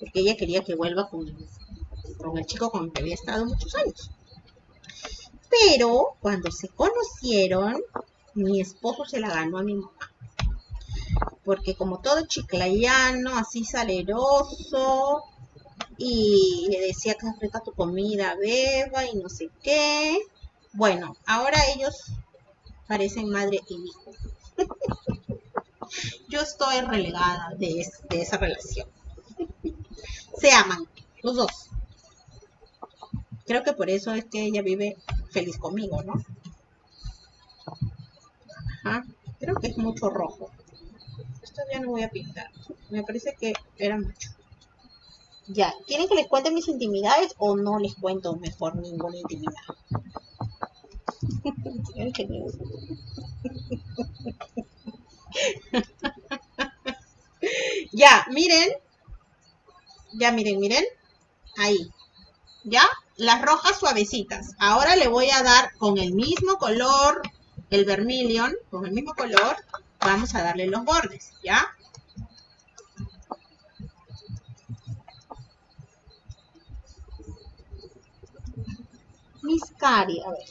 Porque ella quería que vuelva con, con el chico con el que había estado muchos años. Pero cuando se conocieron, mi esposo se la ganó a mi mamá. Porque como todo chiclayano, así saleroso, y le decía que rica tu comida, beba y no sé qué. Bueno, ahora ellos parecen madre y hijo. Yo estoy relegada de, de esa relación. Se aman, los dos. Creo que por eso es que ella vive feliz conmigo, ¿no? Ajá. Creo que es mucho rojo. Ya no voy a pintar. Me parece que era mucho. Ya, ¿quieren que les cuente mis intimidades o no les cuento mejor ninguna intimidad? ya, miren. Ya, miren, miren. Ahí. ¿Ya? Las rojas suavecitas. Ahora le voy a dar con el mismo color, el vermilion, con el mismo color, vamos a darle los bordes, ¿ya? Mis cari, a ver.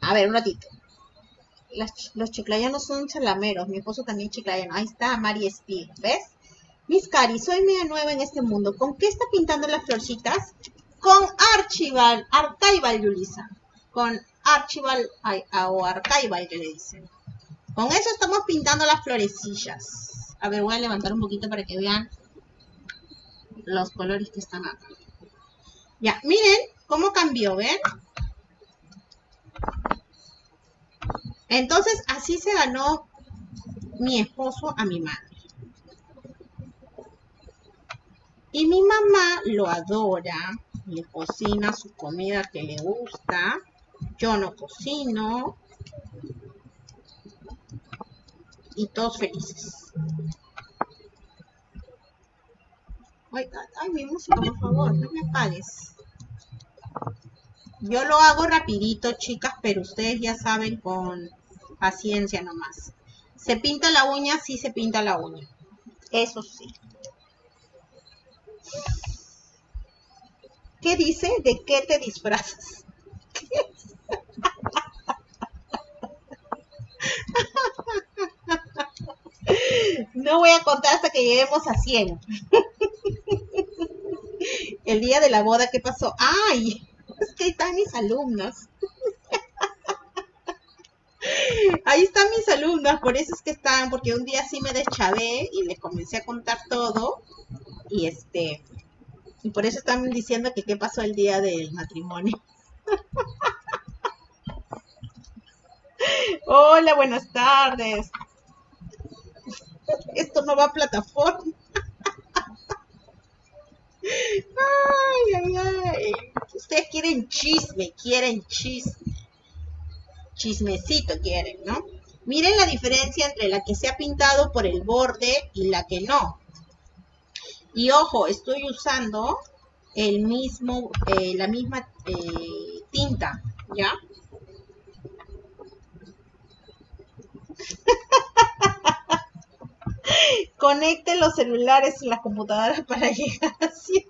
A ver, un ratito. los chiclayanos son chalameros. Mi esposo también chiclayano. Ahí está Mari Speed, ¿ves? Mis cari, soy media nueva en este mundo. ¿Con qué está pintando las florcitas? Con Archival, Archival, Yulisa. Con Archival o Archival que le dicen. Con eso estamos pintando las florecillas. A ver, voy a levantar un poquito para que vean los colores que están acá. Ya, miren cómo cambió, ¿ven? Entonces, así se ganó mi esposo a mi madre. Y mi mamá lo adora, le cocina su comida que le gusta. Yo no cocino. Y todos felices. Ay, mi música, por favor, no me apagues. Yo lo hago rapidito, chicas, pero ustedes ya saben con paciencia nomás. ¿Se pinta la uña? Sí, se pinta la uña. Eso sí. ¿Qué dice? ¿De qué te disfrazas? No voy a contar hasta que lleguemos a 100. El día de la boda, ¿qué pasó? ¡Ay! Es que están mis alumnos. Ahí están mis alumnas, por eso es que están, porque un día sí me deschavé y les comencé a contar todo. Y este, y por eso están diciendo que qué pasó el día del matrimonio. Hola, buenas tardes. Esto no va a plataforma. Ay, ay, ay. Ustedes quieren chisme, quieren chisme. Chismecito quieren, ¿no? Miren la diferencia entre la que se ha pintado por el borde y la que no. Y ojo, estoy usando el mismo, eh, la misma eh, tinta, ¿ya? Conecten los celulares y las computadoras para llegar a 100.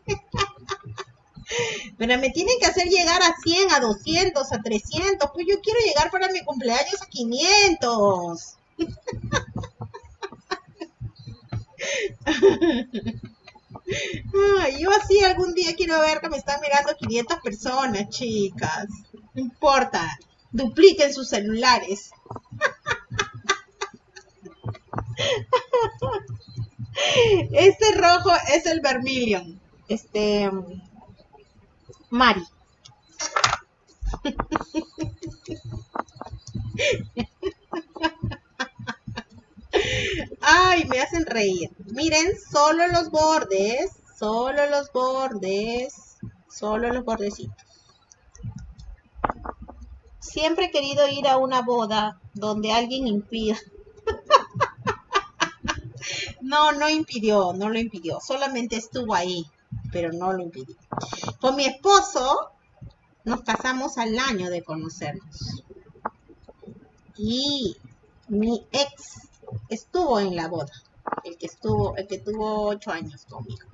Pero me tienen que hacer llegar a 100, a 200, a 300. Pues yo quiero llegar para mi cumpleaños a 500. yo así algún día quiero ver que me están mirando 500 personas, chicas. No importa. Dupliquen sus celulares. Este rojo es el vermilion. Este. Mari. Ay, me hacen reír. Miren, solo los bordes, solo los bordes, solo los bordecitos. Siempre he querido ir a una boda donde alguien impida no, no impidió, no lo impidió, solamente estuvo ahí, pero no lo impidió. Con mi esposo nos casamos al año de conocernos. Y mi ex estuvo en la boda, el que estuvo, el que tuvo ocho años conmigo.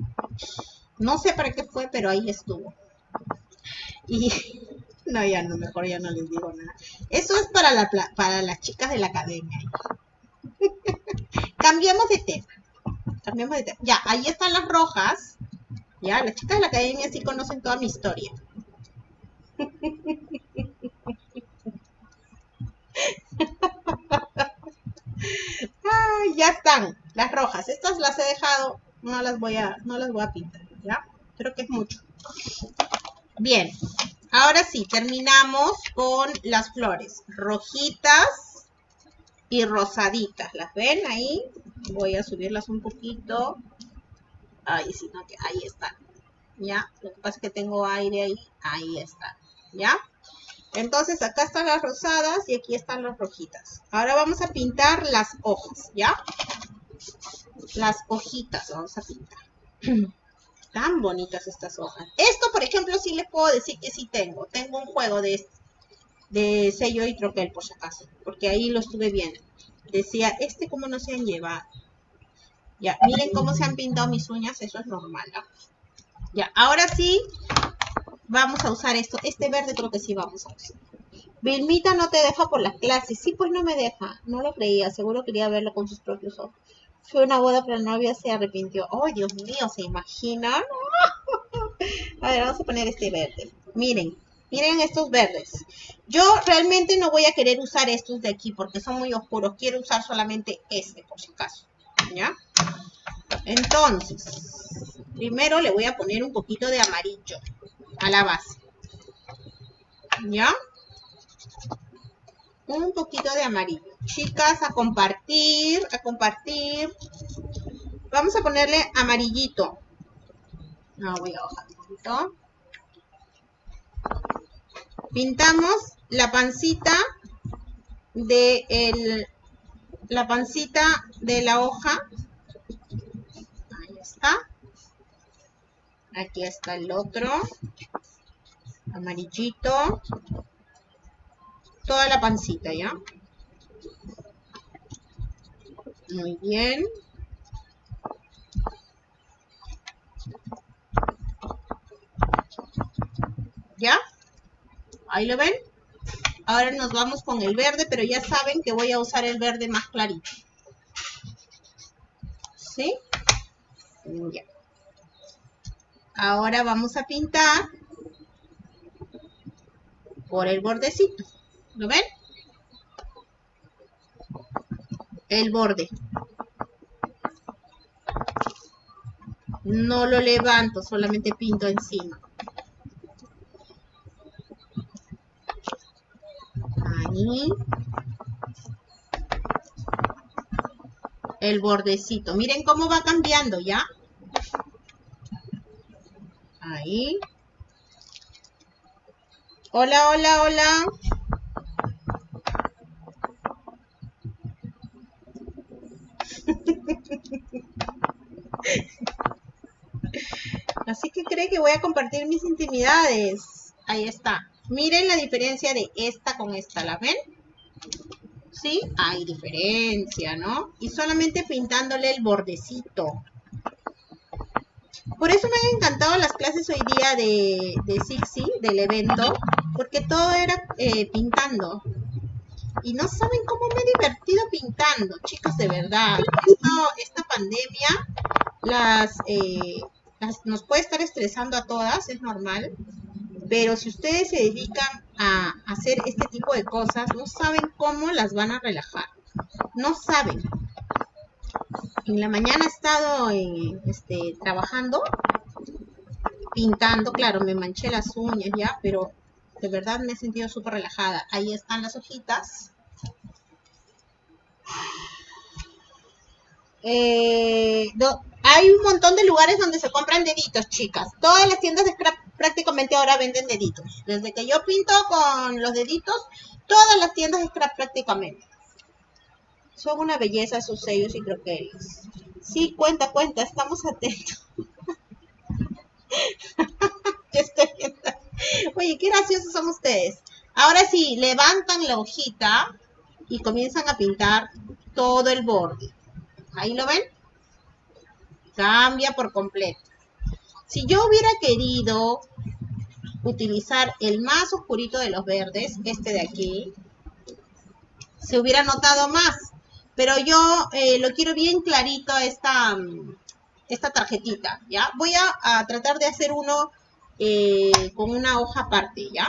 No sé para qué fue, pero ahí estuvo. Y no, ya no, mejor ya no les digo nada. Eso es para, la, para las chicas de la academia. Cambiemos de tema. Cambiemos de tema. Ya, ahí están las rojas. Ya, las chicas de la academia sí conocen toda mi historia. Ya están las rojas. Estas las he dejado, no las voy a, no las voy a pintar, ¿ya? Creo que es mucho. Bien, ahora sí, terminamos con las flores. Rojitas, y rosaditas. ¿Las ven ahí? Voy a subirlas un poquito. Ahí sí, no, que ahí están. ¿Ya? Lo que pasa es que tengo aire ahí. Ahí está. ¿Ya? Entonces acá están las rosadas y aquí están las rojitas. Ahora vamos a pintar las hojas, ¿ya? Las hojitas vamos a pintar. Tan bonitas estas hojas. Esto, por ejemplo, sí les puedo decir que sí tengo. Tengo un juego de de sello y troquel por si acaso, porque ahí lo estuve viendo. Decía, este como no se han llevado. Ya, miren cómo se han pintado mis uñas, eso es normal. Ya, ahora sí, vamos a usar esto. Este verde creo que sí vamos a usar. Vilmita no te deja por las clases. Sí, pues no me deja. No lo creía. Seguro quería verlo con sus propios ojos. Fue una boda, pero la novia se arrepintió. ¡Oh, Dios mío! ¿Se imaginan? a ver, vamos a poner este verde. Miren, Miren estos verdes. Yo realmente no voy a querer usar estos de aquí porque son muy oscuros. Quiero usar solamente este por si acaso. ¿Ya? Entonces, primero le voy a poner un poquito de amarillo a la base. ¿Ya? Un poquito de amarillo. Chicas, a compartir, a compartir. Vamos a ponerle amarillito. No, voy a bajar un poquito. Pintamos la pancita de el, la pancita de la hoja. Ahí está. Aquí está el otro. Amarillito. Toda la pancita, ¿ya? Muy bien. ¿Ya? Ahí lo ven. Ahora nos vamos con el verde, pero ya saben que voy a usar el verde más clarito. ¿Sí? Ya. Ahora vamos a pintar por el bordecito. ¿Lo ven? El borde. No lo levanto, solamente pinto encima. El bordecito. Miren cómo va cambiando, ¿ya? Ahí. Hola, hola, hola. Así que cree que voy a compartir mis intimidades. Ahí está. Miren la diferencia de esta con esta, ¿la ven? ¿Sí? Hay diferencia, ¿no? Y solamente pintándole el bordecito. Por eso me han encantado las clases hoy día de, de Sixi, del evento, porque todo era eh, pintando. Y no saben cómo me he divertido pintando, chicos, de verdad. esta pandemia las, eh, las, nos puede estar estresando a todas, es normal. Pero si ustedes se dedican a hacer este tipo de cosas, no saben cómo las van a relajar. No saben. En la mañana he estado eh, este, trabajando, pintando, claro, me manché las uñas ya, pero de verdad me he sentido súper relajada. Ahí están las hojitas. Eh, hay un montón de lugares donde se compran deditos, chicas. Todas las tiendas de scrap prácticamente ahora venden deditos. Desde que yo pinto con los deditos, todas las tiendas scrap prácticamente. Son una belleza esos sellos y croqueles. Sí, cuenta, cuenta, estamos atentos. Oye, qué graciosos son ustedes. Ahora sí, levantan la hojita y comienzan a pintar todo el borde. Ahí lo ven. Cambia por completo. Si yo hubiera querido utilizar el más oscurito de los verdes, este de aquí, se hubiera notado más. Pero yo eh, lo quiero bien clarito esta, esta tarjetita, ¿ya? Voy a, tratar de hacer uno eh, con una hoja aparte, ¿ya?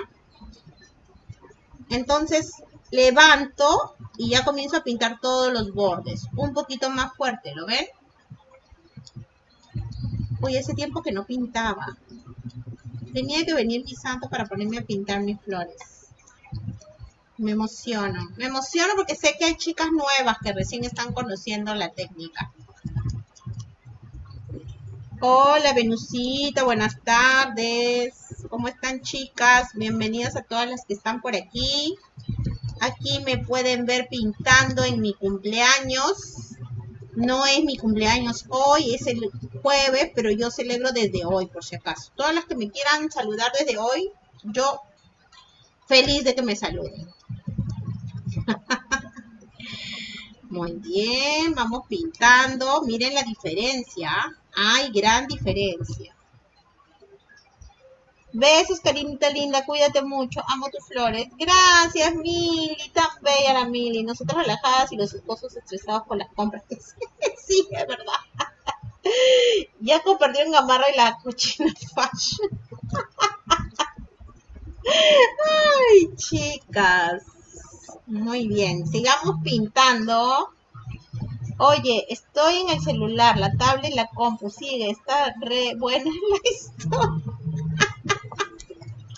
Entonces, levanto y ya comienzo a pintar todos los bordes. Un poquito más fuerte, ¿lo ven? Uy, ese tiempo que no pintaba. Tenía que venir mi santo para ponerme a pintar mis flores. Me emociono. Me emociono porque sé que hay chicas nuevas que recién están conociendo la técnica. Hola, Venusita. Buenas tardes. ¿Cómo están, chicas? Bienvenidas a todas las que están por aquí. Aquí me pueden ver pintando en mi cumpleaños. No es mi cumpleaños hoy, es el jueves, pero yo celebro desde hoy, por si acaso. Todas las que me quieran saludar desde hoy, yo feliz de que me saluden. Muy bien, vamos pintando. Miren la diferencia. Hay gran diferencia. Besos, carinita linda, cuídate mucho, amo tus flores. Gracias, Mili, tan bella la Mili. Nosotros relajadas y los esposos estresados con las compras. sí, es verdad. ya compartieron Gamarra y la cochina fashion. Ay, chicas. Muy bien, sigamos pintando. Oye, estoy en el celular, la tablet, la compu, sigue, está re buena la historia.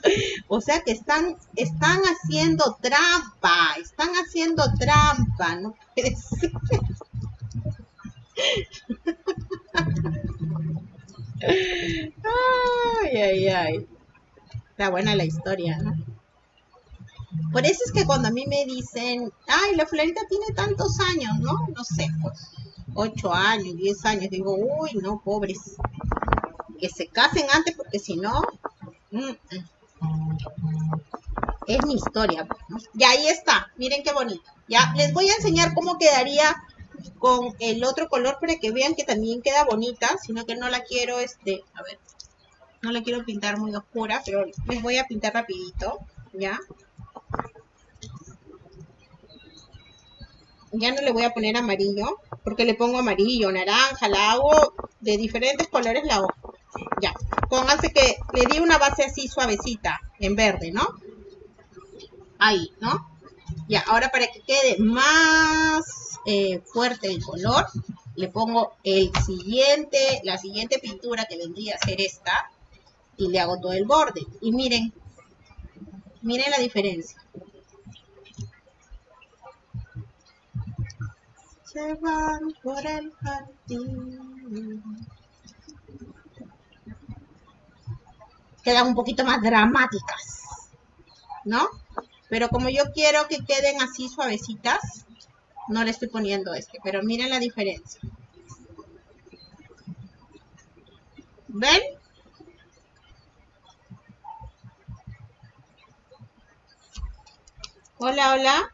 o sea que están, están haciendo trampa, están haciendo trampa, no puede ser. Ay, ay, ay. Está buena la historia, ¿no? Por eso es que cuando a mí me dicen, ay, la Florita tiene tantos años, ¿no? No sé, pues, ocho años, diez años, digo, uy, no, pobres. Que se casen antes porque si no, mm, mm. Es mi historia. Y ahí está, miren qué bonito. Ya, les voy a enseñar cómo quedaría con el otro color para que vean que también queda bonita, sino que no la quiero, este, a ver, no la quiero pintar muy oscura, pero les voy a pintar rapidito, ¿ya? Ya no le voy a poner amarillo, porque le pongo amarillo, naranja, la hago de diferentes colores la hago. Ya, pónganse que le di una base así suavecita, en verde, ¿no? Ahí, ¿no? Ya, ahora para que quede más eh, fuerte el color, le pongo el siguiente, la siguiente pintura que vendría a ser esta, y le hago todo el borde. Y miren, miren la diferencia. Se van por el jardín. Quedan un poquito más dramáticas, ¿no? Pero como yo quiero que queden así suavecitas, no le estoy poniendo este, pero miren la diferencia. ¿Ven? Hola, hola.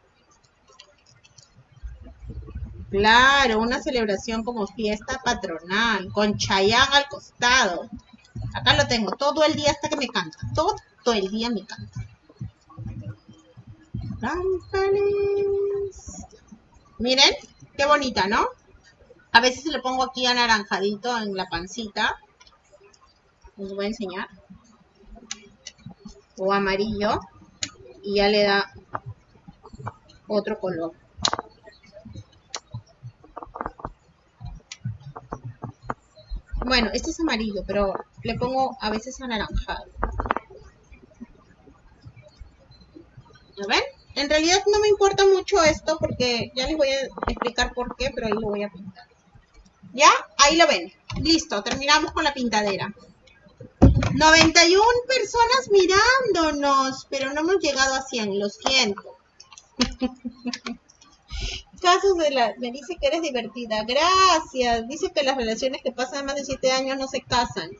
Claro, una celebración como fiesta patronal, con Chayán al costado. Acá lo tengo, todo el día hasta que me canta. Todo el día me canta. Miren, qué bonita, ¿no? A veces le pongo aquí anaranjadito en la pancita. Les voy a enseñar. O amarillo. Y ya le da otro color. Bueno, este es amarillo, pero le pongo a veces anaranjado. ¿Lo ven? En realidad no me importa mucho esto porque ya les voy a explicar por qué, pero ahí lo voy a pintar. ¿Ya? Ahí lo ven. Listo, terminamos con la pintadera. 91 personas mirándonos, pero no hemos llegado a 100, lo siento. Casos de la... Me dice que eres divertida. Gracias. Dice que las relaciones que pasan más de 7 años no se casan.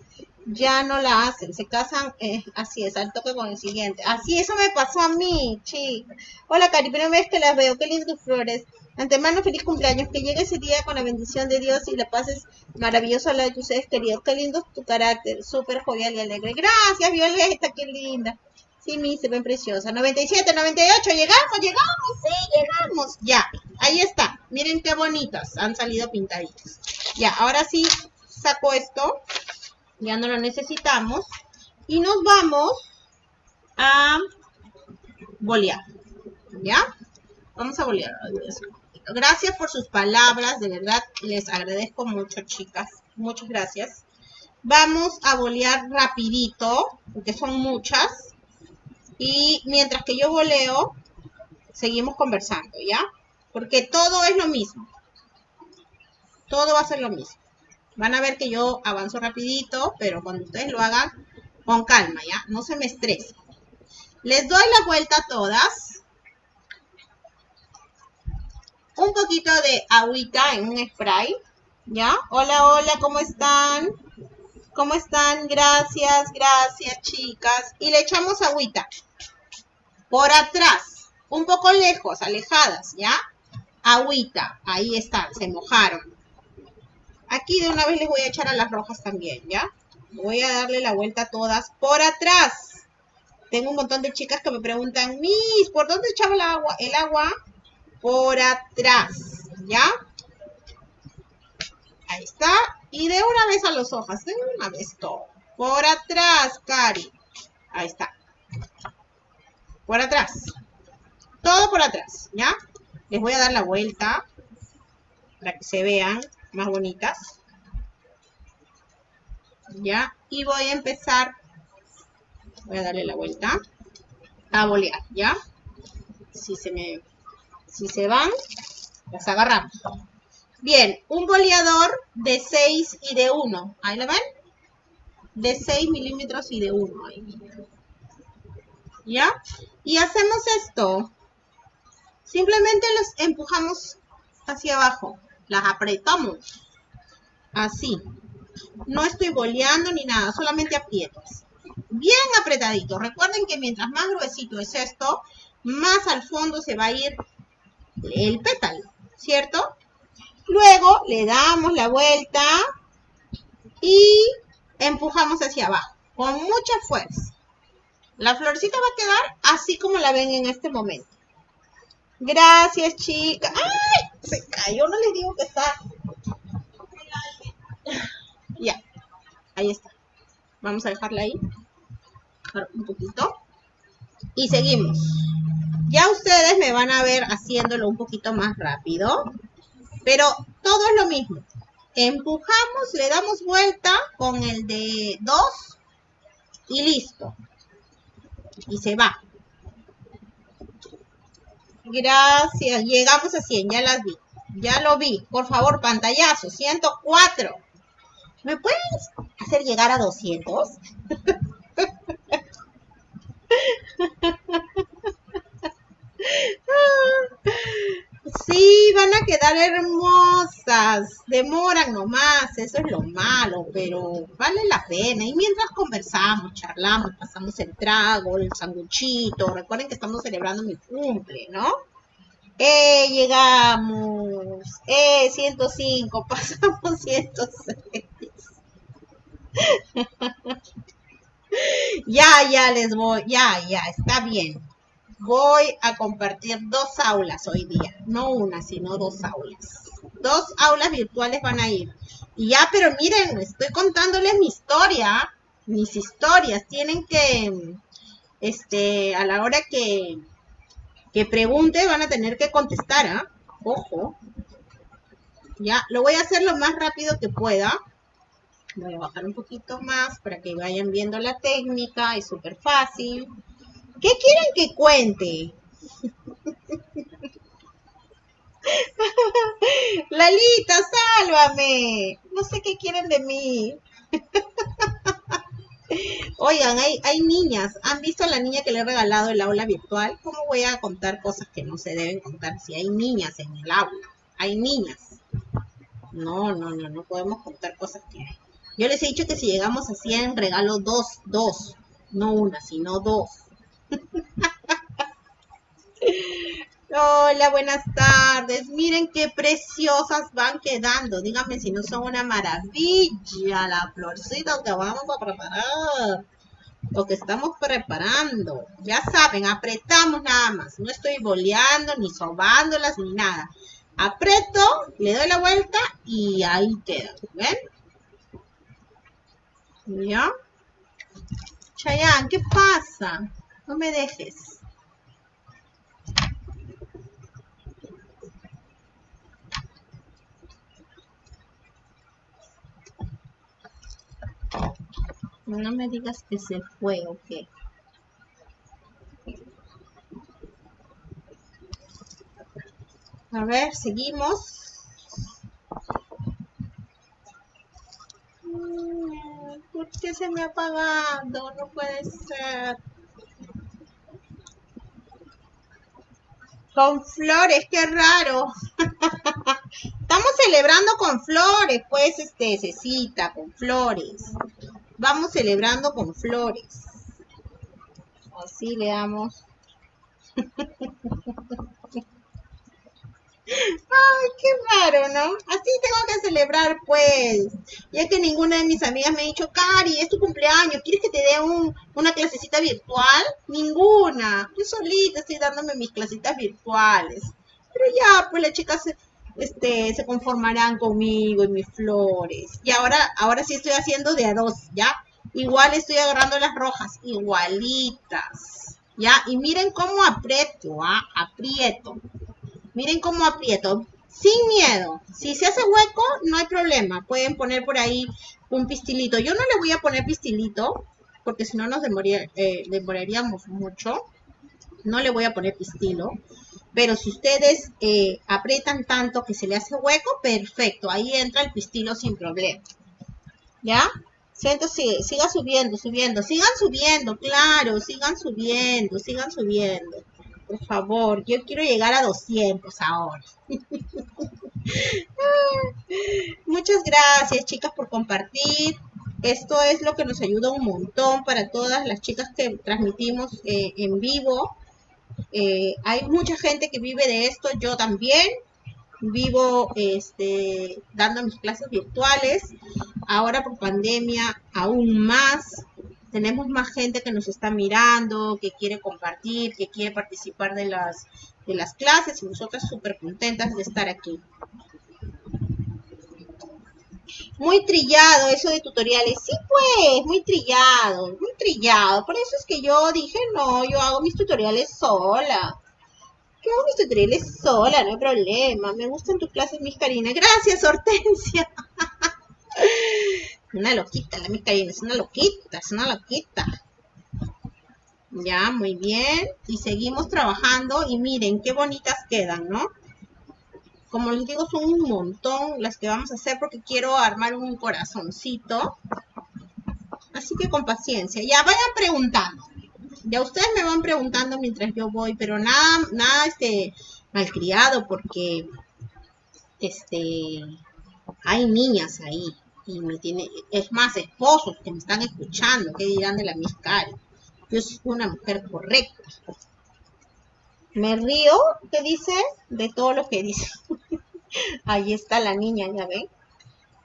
Ya no la hacen. Se casan, eh, así es, al toque con el siguiente. Así, eso me pasó a mí, chica. Hola, Cari, primera vez que las veo. Qué lindas flores. Antemano, feliz cumpleaños. Que llegue ese día con la bendición de Dios y la paz es maravillosa la de tus seres queridos. Qué lindo tu carácter. Súper jovial y alegre. Gracias, Violeta. Qué linda. Sí, mi, se ven preciosas. 97, 98, llegamos, llegamos, sí, llegamos. Ya, ahí está. Miren qué bonitas, han salido pintaditas. Ya, ahora sí saco esto. Ya no lo necesitamos. Y nos vamos a bolear. ¿Ya? Vamos a bolear. Gracias por sus palabras, de verdad les agradezco mucho, chicas. Muchas gracias. Vamos a bolear rapidito, porque son muchas. Y mientras que yo voleo, seguimos conversando, ¿ya? Porque todo es lo mismo. Todo va a ser lo mismo. Van a ver que yo avanzo rapidito, pero cuando ustedes lo hagan, con calma, ¿ya? No se me estresen. Les doy la vuelta a todas. Un poquito de agüita en un spray, ¿ya? Hola, hola, ¿cómo están? ¿Cómo están? Gracias, gracias, chicas. Y le echamos agüita por atrás, un poco lejos, alejadas, ¿ya? Agüita, ahí están, se mojaron. Aquí de una vez les voy a echar a las rojas también, ¿ya? Voy a darle la vuelta a todas por atrás. Tengo un montón de chicas que me preguntan, Miss, ¿por dónde echaba el agua? El agua por atrás, ¿ya? Ahí está. Y de una vez a las hojas, de una vez todo. Por atrás, Cari. Ahí está por atrás. Todo por atrás, ¿ya? Les voy a dar la vuelta para que se vean más bonitas. ¿Ya? Y voy a empezar, voy a darle la vuelta, a bolear, ¿ya? Si se me, si se van, las agarramos. Bien, un boleador de 6 y de 1. ¿Ahí lo ven? de 6 milímetros y de 1. ¿Ya? Y hacemos esto. Simplemente los empujamos hacia abajo. Las apretamos. Así. No estoy boleando ni nada, solamente aprietas. Bien apretadito. Recuerden que mientras más gruesito es esto, más al fondo se va a ir el pétalo, ¿cierto? Luego le damos la vuelta y empujamos hacia abajo con mucha fuerza. La florcita va a quedar así como la ven en este momento. Gracias, chicas. ¡Ay! Se cayó, no les digo que está. Ya, ahí está. Vamos a dejarla ahí. Un poquito. Y seguimos. Ya ustedes me van a ver haciéndolo un poquito más rápido. Pero todo es lo mismo. Empujamos, le damos vuelta con el de 2 y listo. Y se va. Gracias. Llegamos a 100, ya las vi. Ya lo vi. Por favor, pantallazo. 104. ¿Me puedes hacer llegar a 200? Sí, van a quedar hermosas. Demoran nomás, eso es lo malo, pero vale la pena. Y mientras conversamos, charlamos, pasamos el trago, el sanguchito. Recuerden que estamos celebrando mi cumple, ¿no? Eh, llegamos. Eh, 105, pasamos 106. ya, ya les voy, ya, ya, está bien voy a compartir dos aulas hoy día, no una, sino dos aulas. Dos aulas virtuales van a ir. Y ya, pero miren, estoy contándoles mi historia, mis historias. Tienen que, este, a la hora que, que pregunte, van a tener que contestar, ¿ah? Ojo. Ya, lo voy a hacer lo más rápido que pueda. Voy a bajar un poquito más para que vayan viendo la técnica, es súper fácil. ¿Qué quieren que cuente? Lalita, sálvame. No sé qué quieren de mí. Oigan, hay, hay niñas. ¿Han visto a la niña que le he regalado el aula virtual? ¿Cómo voy a contar cosas que no se deben contar si hay niñas en el aula? Hay niñas. No, no, no, no podemos contar cosas que hay. Yo les he dicho que si llegamos a 100, regalo dos, dos. No una, sino dos. Hola, buenas tardes. Miren qué preciosas van quedando. Díganme si no son una maravilla la florcita que vamos a preparar. Lo que estamos preparando. Ya saben, apretamos nada más. No estoy boleando, ni sobándolas, ni nada. Aprieto, le doy la vuelta y ahí queda. ¿Ven? ¿Ya? Chayanne, ¿qué pasa? No me dejes. No me digas que se fue o qué. A ver, seguimos. Mm, ¿Por qué se me ha apagado? No puede ser. Con flores, qué raro. Estamos celebrando con flores, pues, este, Cecita, con flores. Vamos celebrando con flores. Así le damos. Ay, qué raro, ¿no? Así tengo que celebrar, pues. Ya que ninguna de mis amigas me ha dicho, Cari, es tu cumpleaños, ¿quieres que te dé un, una clasecita virtual? Ninguna. Yo solita estoy dándome mis clasitas virtuales. Pero ya, pues las chicas se, este, se conformarán conmigo y mis flores. Y ahora, ahora sí estoy haciendo de a dos, ¿ya? Igual estoy agarrando las rojas, igualitas. ¿Ya? Y miren cómo aprieto, ¿ah? Aprieto. Miren cómo aprieto. Sin miedo. Si se hace hueco, no hay problema. Pueden poner por ahí un pistilito. Yo no le voy a poner pistilito, porque si no nos eh, demoraríamos mucho. No le voy a poner pistilo. Pero si ustedes eh, aprietan tanto que se le hace hueco, perfecto. Ahí entra el pistilo sin problema. ¿Ya? Siento, sigue, siga subiendo, subiendo. Sigan subiendo, claro, sigan subiendo, sigan subiendo. Por favor, yo quiero llegar a 200 ahora. Muchas gracias, chicas, por compartir. Esto es lo que nos ayuda un montón para todas las chicas que transmitimos eh, en vivo. Eh, hay mucha gente que vive de esto, yo también vivo este, dando mis clases virtuales. Ahora por pandemia aún más. Tenemos más gente que nos está mirando, que quiere compartir, que quiere participar de las, de las clases y nosotras súper contentas de estar aquí. Muy trillado eso de tutoriales. Sí, pues, muy trillado, muy trillado. Por eso es que yo dije, no, yo hago mis tutoriales sola. Yo hago mis tutoriales sola, no hay problema. Me gustan tus clases, mis carinas. Gracias, Hortensia. una loquita, la carinas. Es una loquita, es una loquita. Ya, muy bien. Y seguimos trabajando. Y miren, qué bonitas quedan, ¿no? Como les digo, son un montón las que vamos a hacer porque quiero armar un corazoncito. Así que con paciencia. Ya vayan preguntando. Ya ustedes me van preguntando mientras yo voy, pero nada, nada este malcriado porque este hay niñas ahí y me tiene, es más esposos que me están escuchando, que dirán de la miscari. Yo soy una mujer correcta. Me río, ¿qué dice? De todo lo que dice. Ahí está la niña, ya ven.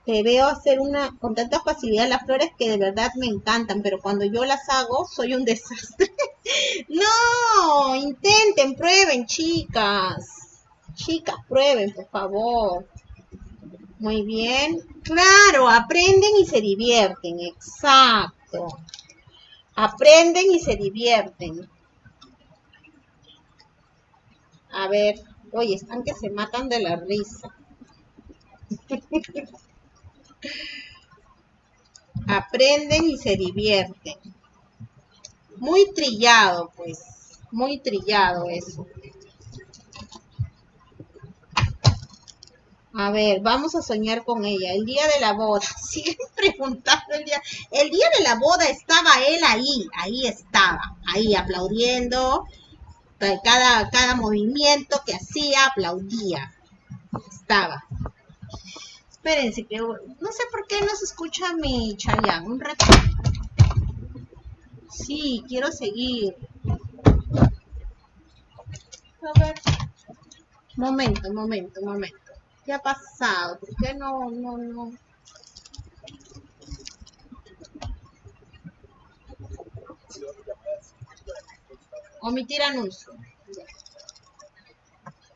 Te veo hacer una con tanta facilidad las flores que de verdad me encantan, pero cuando yo las hago soy un desastre. no, intenten, prueben, chicas. Chicas, prueben, por favor. Muy bien. Claro, aprenden y se divierten. Exacto. Aprenden y se divierten. A ver, oye, están que se matan de la risa. Aprenden y se divierten. Muy trillado, pues. Muy trillado eso. A ver, vamos a soñar con ella. El día de la boda. Siguen preguntando el día. El día de la boda estaba él ahí. Ahí estaba. Ahí aplaudiendo cada, cada movimiento que hacía aplaudía. Estaba. Espérense, que no sé por qué no se escucha mi Chayanne. Un rato. Sí, quiero seguir. A ver. Momento, momento, momento. ¿Qué ha pasado? ¿Por qué no, no, no? Omitir anuncio.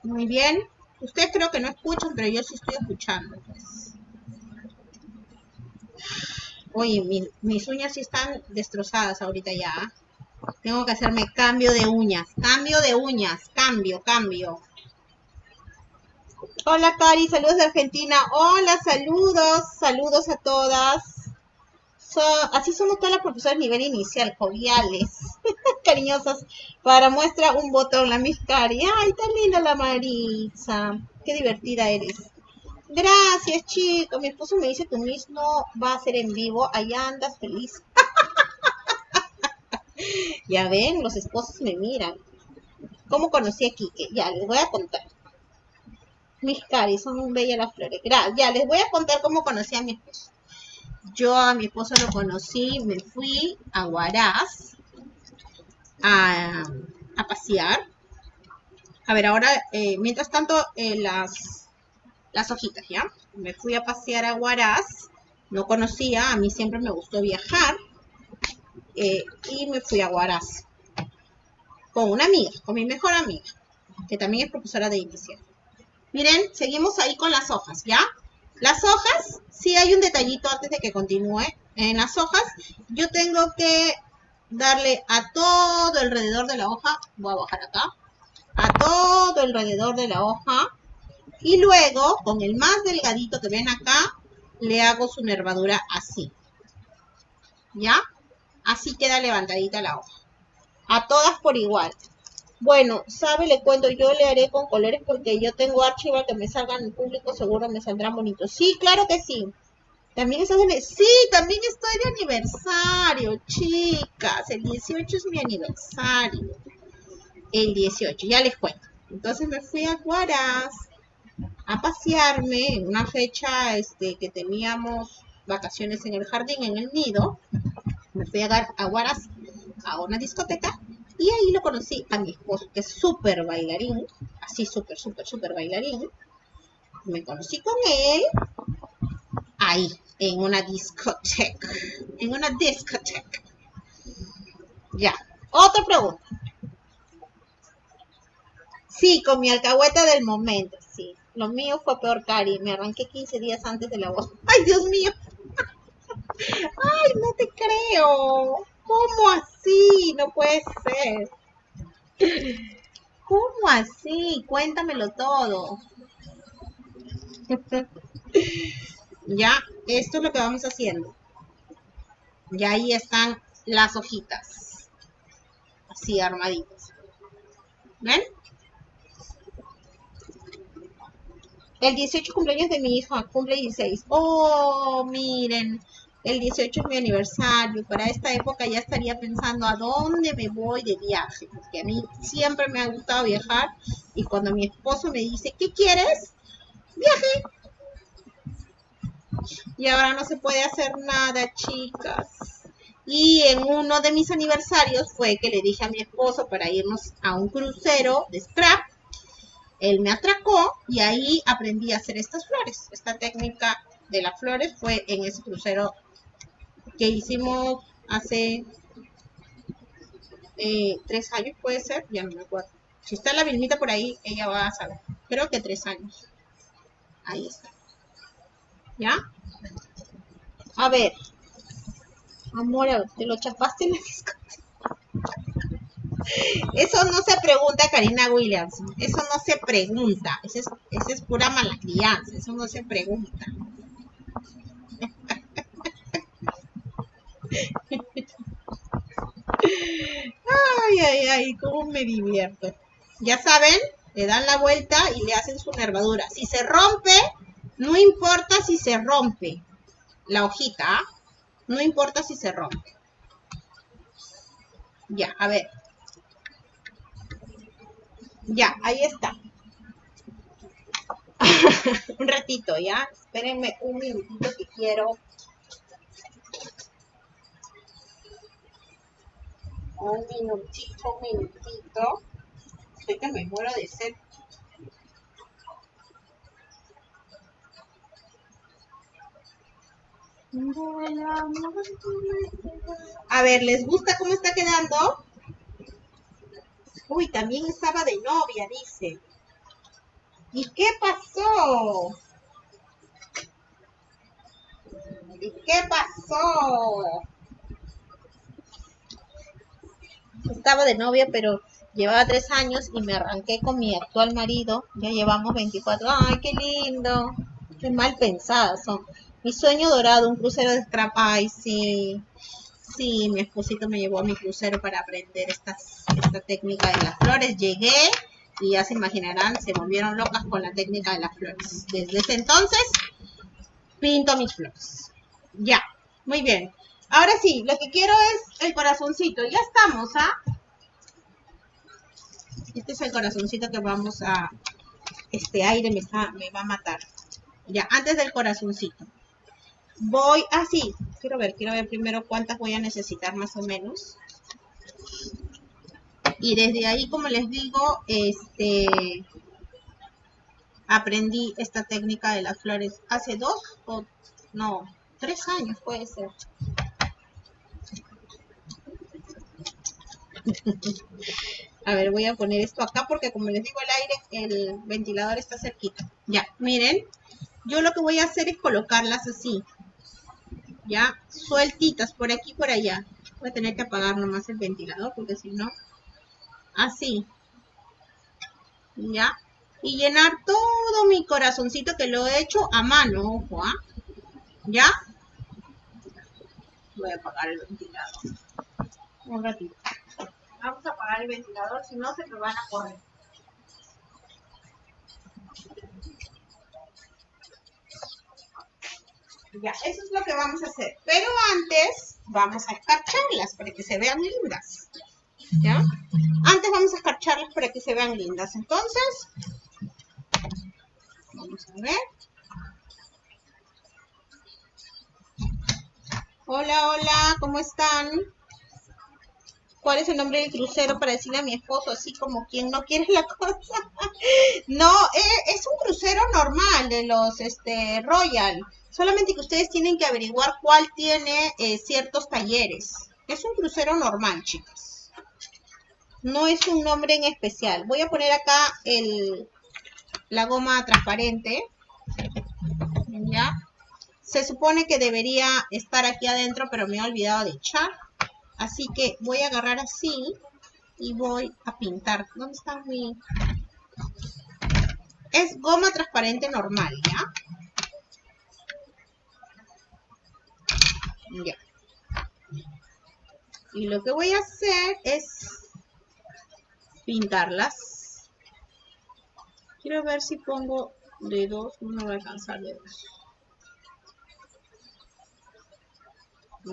Muy bien. Ustedes creo que no escuchan, pero yo sí estoy escuchando. Oye, mis uñas sí están destrozadas ahorita ya. Tengo que hacerme cambio de uñas. Cambio de uñas. Cambio, cambio. Hola Cari, saludos de Argentina. Hola, saludos. Saludos a todas así somos todas las profesoras nivel inicial, joviales, cariñosas. Para muestra un botón, la Miss Cari. Ay, tan linda la Marisa. Qué divertida eres. Gracias, chicos. Mi esposo me dice que Miss no va a ser en vivo. Allá andas feliz. ya ven, los esposos me miran. ¿Cómo conocí a Kike? Ya, les voy a contar. Mis Cari, son bellas las flores. Ya, les voy a contar cómo conocí a mi esposo. Yo a mi esposo lo conocí, me fui a Huaraz a, pasear. A ver, ahora, eh, mientras tanto, eh, las, las hojitas, ¿ya? Me fui a pasear a Huaraz, no conocía, a mí siempre me gustó viajar, eh, y me fui a Huaraz con una amiga, con mi mejor amiga, que también es profesora de inicial. Miren, seguimos ahí con las hojas, ¿ya? Las hojas, sí hay un detallito antes de que continúe. En las hojas, yo tengo que darle a todo alrededor de la hoja, voy a bajar acá, a todo alrededor de la hoja. Y luego, con el más delgadito que ven acá, le hago su nervadura así. ¿Ya? Así queda levantadita la hoja. A todas por igual. Bueno, sabe, le cuento, yo le haré con colores porque yo tengo archivo que me salgan en público, seguro me saldrán bonitos. Sí, claro que sí. También estás de... Sí, también estoy de aniversario, chicas. El 18 es mi aniversario. El 18, ya les cuento. Entonces me fui a Guaraz a pasearme en una fecha este, que teníamos vacaciones en el jardín, en el nido. Me fui a, a Guaraz a una discoteca y ahí lo conocí a mi esposo, que es súper bailarín, así súper, súper, súper bailarín. Me conocí con él ahí, en una discoteca. En una discoteca. Ya. Otra pregunta. Sí, con mi alcahueta del momento, sí. Lo mío fue peor, Cari. Me arranqué 15 días antes de la voz. ¡Ay, Dios mío! ¡Ay, no te creo! ¿Cómo así? No puede ser. ¿Cómo así? Cuéntamelo todo. ya, esto es lo que vamos haciendo. Y ahí están las hojitas. Así armaditas. ¿Ven? El 18 cumpleaños de mi hija, cumple 16. Oh, miren, el 18 es mi aniversario. Para esta época ya estaría pensando a dónde me voy de viaje. Porque a mí siempre me ha gustado viajar. Y cuando mi esposo me dice, ¿qué quieres? Viaje. Y ahora no se puede hacer nada, chicas. Y en uno de mis aniversarios fue que le dije a mi esposo para irnos a un crucero de scrap él me atracó y ahí aprendí a hacer estas flores. Esta técnica de las flores fue en ese crucero que hicimos hace eh, tres años, puede ser, ya no me acuerdo. Si está la Vilmita por ahí, ella va a saber. Creo que tres años. Ahí está. ¿Ya? A ver. Amor, te lo chapaste en la eso no se pregunta, Karina Williams. Eso no se pregunta. Eso es, eso es pura mala crianza. Eso no se pregunta. Ay, ay, ay, cómo me divierto. Ya saben, le dan la vuelta y le hacen su nervadura. Si se rompe, no importa si se rompe la hojita, no importa si se rompe. Ya, a ver. Ya, ahí está. un ratito, ¿ya? Espérenme un minutito que quiero. Un minutito, un minutito. Sé que me muero de sed. A ver, ¿les gusta cómo está quedando? Uy, también estaba de novia, dice. ¿Y qué pasó? ¿Y qué pasó? Estaba de novia, pero llevaba tres años y me arranqué con mi actual marido. Ya llevamos 24. ¡Ay, qué lindo! Qué mal pensadas son. Mi sueño dorado, un crucero de scrap. ¡Ay, sí! Sí, mi esposito me llevó a mi crucero para aprender esta técnica de las flores. Llegué y ya se imaginarán, se volvieron locas con la técnica de las flores. Desde ese entonces, pinto mis flores. Ya, muy bien. Ahora sí, lo que quiero es el corazoncito. Ya estamos, ¿ah? Este es el corazoncito que vamos a... Este aire me, me va a matar. Ya, antes del corazoncito voy así. quiero ver, quiero ver primero cuántas voy a necesitar más o menos. Y desde ahí, como les digo, este aprendí esta técnica de las flores hace dos o no, tres años puede ser. A ver, voy a poner esto acá porque como les digo el aire, el ventilador está cerquita. Ya, miren, yo lo que voy a hacer es colocarlas así ya sueltitas por aquí y por allá. Voy a tener que apagar nomás el ventilador porque si no, así. Ya. Y llenar todo mi corazoncito que lo he hecho a mano, ojo, ¿ah? ¿Ya? Voy a apagar el ventilador. Un ratito. Vamos a apagar el ventilador, si no se me van a correr. Ya, eso es lo que vamos a hacer. Pero antes vamos a escarcharlas para que se vean lindas. ¿Ya? Antes vamos a escarcharlas para que se vean lindas. Entonces, vamos a ver. Hola, hola, ¿cómo están? ¿Cuál es el nombre del crucero para decirle a mi esposo así como quien no quiere la cosa? no, eh, es un crucero normal de los este Royal. Solamente que ustedes tienen que averiguar cuál tiene eh, ciertos talleres. Es un crucero normal, chicas. No es un nombre en especial. Voy a poner acá el, la goma transparente. ¿Ya? Se supone que debería estar aquí adentro, pero me he olvidado de echar. Así que voy a agarrar así y voy a pintar. ¿Dónde está mi...? Es goma transparente normal, ¿ya? Ya. Y lo que voy a hacer es pintarlas. Quiero ver si pongo de dos, no voy a alcanzar de dos.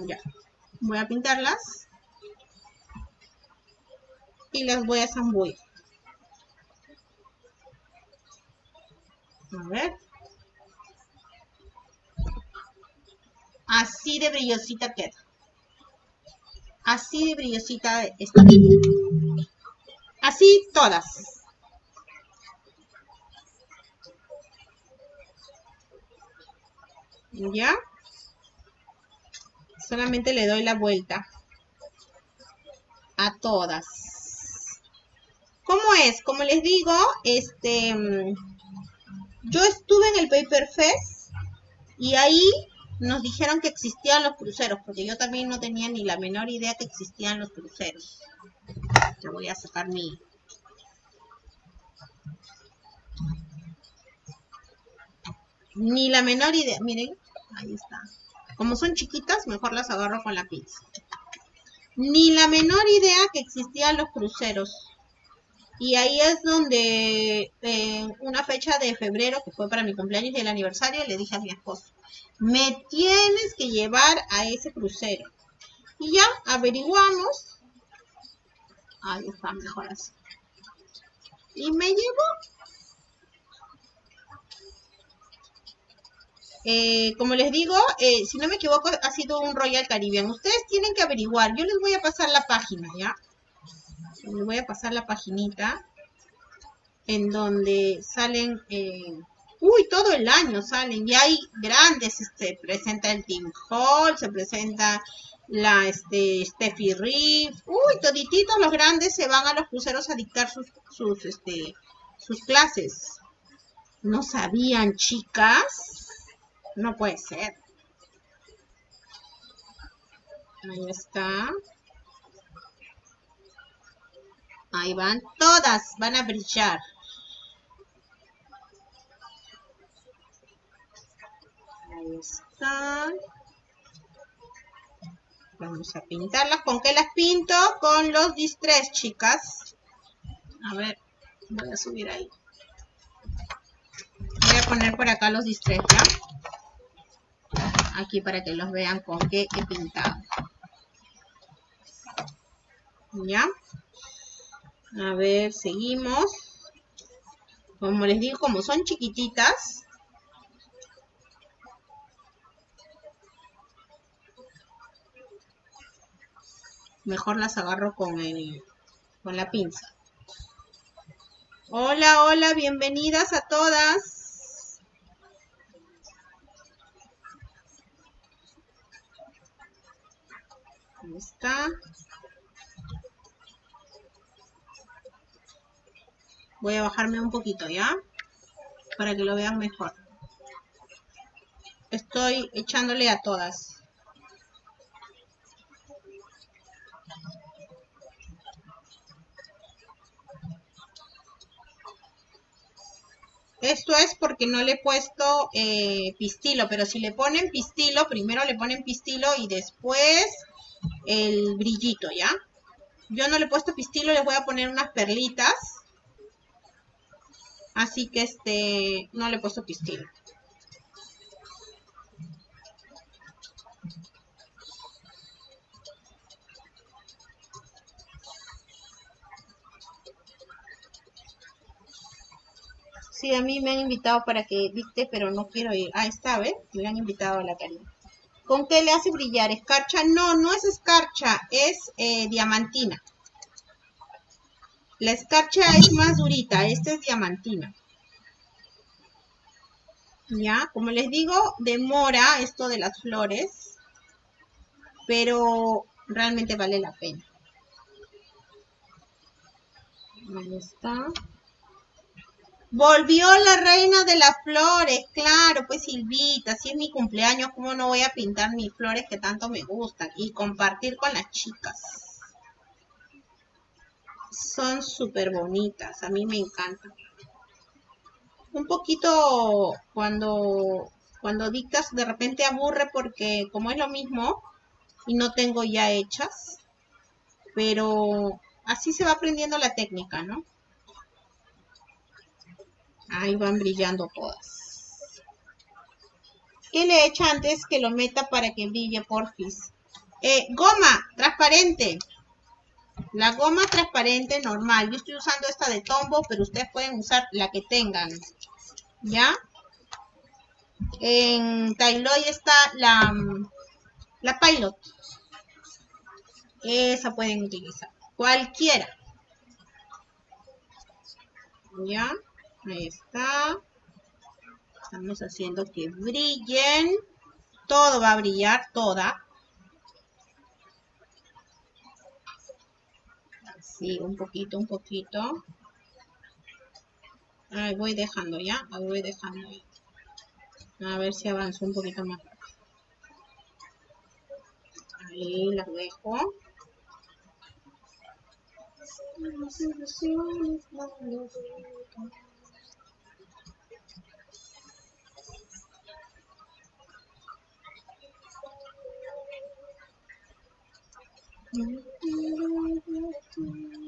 Ya. Voy a pintarlas. Y las voy a zambullir. A ver. Así de brillosita queda. Así de brillosita está. Así todas. ¿Ya? Solamente le doy la vuelta a todas. ¿Cómo es? Como les digo, este, yo estuve en el Paper Fest y ahí nos dijeron que existían los cruceros, porque yo también no tenía ni la menor idea que existían los cruceros. Yo voy a sacar mi... Ni la menor idea, miren, ahí está. Como son chiquitas, mejor las agarro con la pinza. Ni la menor idea que existían los cruceros. Y ahí es donde en una fecha de febrero, que fue para mi cumpleaños y el aniversario, le dije a mi esposo, me tienes que llevar a ese crucero. Y ya averiguamos. Ahí está, mejor así. Y me llevó. Eh, como les digo, eh, si no me equivoco, ha sido un Royal Caribbean. Ustedes tienen que averiguar. Yo les voy a pasar la página, ¿ya? Les voy a pasar la paginita en donde salen... Eh, Uy, todo el año salen y hay grandes, este, presenta el Team Hall, se presenta la este, Steffi Reef. Uy, todititos los grandes se van a los cruceros a dictar sus, sus, este, sus clases. ¿No sabían, chicas? No puede ser. Ahí está. Ahí van todas, van a brillar. están. Vamos a pintarlas. ¿Con qué las pinto? Con los distress, chicas. A ver, voy a subir ahí. Voy a poner por acá los distress, ¿ya? Aquí para que los vean con qué he pintado. ¿Ya? A ver, seguimos. Como les digo, como son chiquititas, mejor las agarro con, el, con la pinza. Hola, hola, bienvenidas a todas. Ahí está. Voy a bajarme un poquito, ¿ya? Para que lo vean mejor. Estoy echándole a todas. Esto es porque no le he puesto eh, pistilo, pero si le ponen pistilo, primero le ponen pistilo y después el brillito, ¿ya? Yo no le he puesto pistilo, le voy a poner unas perlitas. Así que este, no le he puesto pistilo. Sí, a mí me han invitado para que dicte, pero no quiero ir. Ah, está, ¿ves? Me han invitado a la Karina. ¿Con qué le hace brillar? ¿Escarcha? No, no es escarcha, es eh, diamantina. La escarcha es más durita, esta es diamantina. Ya, como les digo, demora esto de las flores, pero realmente vale la pena. Ahí está. Volvió la reina de las flores, claro, pues Silvita, si es mi cumpleaños, ¿cómo no voy a pintar mis flores que tanto me gustan? Y compartir con las chicas. Son súper bonitas, a mí me encantan. Un poquito cuando, cuando dictas de repente aburre porque como es lo mismo y no tengo ya hechas, pero así se va aprendiendo la técnica, ¿no? Ahí van brillando todas. ¿Qué le echa antes que lo meta para que brille, porfis? Eh, goma transparente. La goma transparente normal. Yo estoy usando esta de Tombow, pero ustedes pueden usar la que tengan. ¿Ya? En Tailoy está la, la Pilot. Esa pueden utilizar. Cualquiera. ¿Ya? Ahí está. Estamos haciendo que brillen. Todo va a brillar, toda. Así, un poquito, un poquito. Ahí voy dejando ya, ahí voy dejando. A ver si avanzo un poquito más. Ahí las dejo.